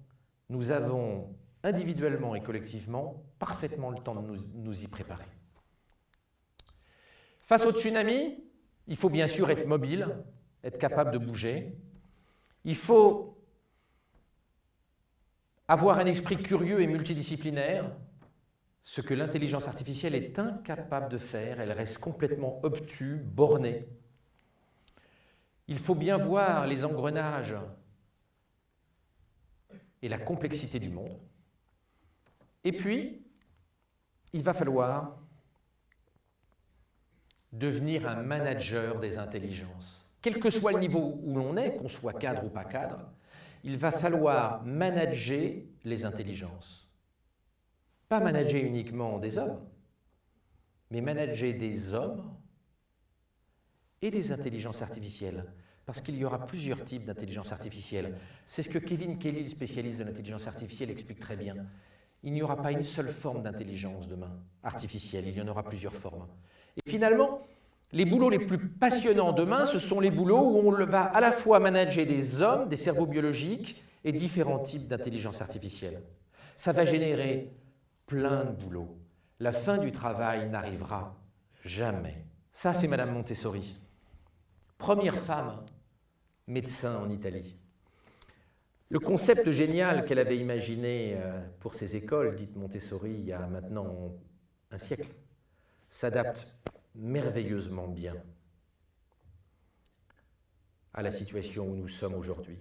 Nous avons individuellement et collectivement parfaitement le temps de nous, y préparer. Face au tsunami, il faut bien sûr être mobile, être capable de bouger. Il faut avoir un esprit curieux et multidisciplinaire, ce que l'intelligence artificielle est incapable de faire. Elle reste complètement obtue, bornée. Il faut bien voir les engrenages et la complexité du monde. Et puis, il va falloir devenir un manager des intelligences. Quel que soit le niveau où l'on est, qu'on soit cadre ou pas cadre, il va falloir manager les intelligences. Pas manager uniquement des hommes, mais manager des hommes et des intelligences artificielles, parce qu'il y aura plusieurs types d'intelligence artificielle. C'est ce que Kevin Kelly, le spécialiste de l'intelligence artificielle, explique très bien. Il n'y aura pas une seule forme d'intelligence demain, artificielle, il y en aura plusieurs formes. Et finalement, les boulots les plus passionnants demain, ce sont les boulots où on va à la fois manager des hommes, des cerveaux biologiques et différents types d'intelligence artificielle. Ça va générer plein de boulots. La fin du travail n'arrivera jamais. Ça, c'est Madame Montessori première femme médecin en Italie. Le concept génial qu'elle avait imaginé euh, pour ses écoles, dites Montessori, il y a maintenant un siècle, s'adapte merveilleusement bien à la situation où nous sommes aujourd'hui.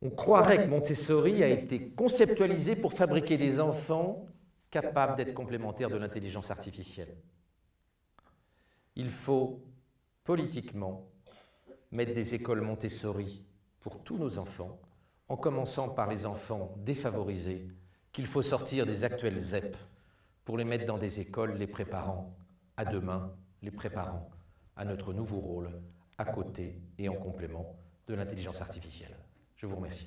On croirait que Montessori a été conceptualisé pour fabriquer des enfants capables d'être complémentaires de l'intelligence artificielle. Il faut politiquement, mettre des écoles Montessori pour tous nos enfants, en commençant par les enfants défavorisés, qu'il faut sortir des actuels ZEP pour les mettre dans des écoles les préparant à demain, les préparant à notre nouveau rôle, à côté et en complément de l'intelligence artificielle. Je vous remercie.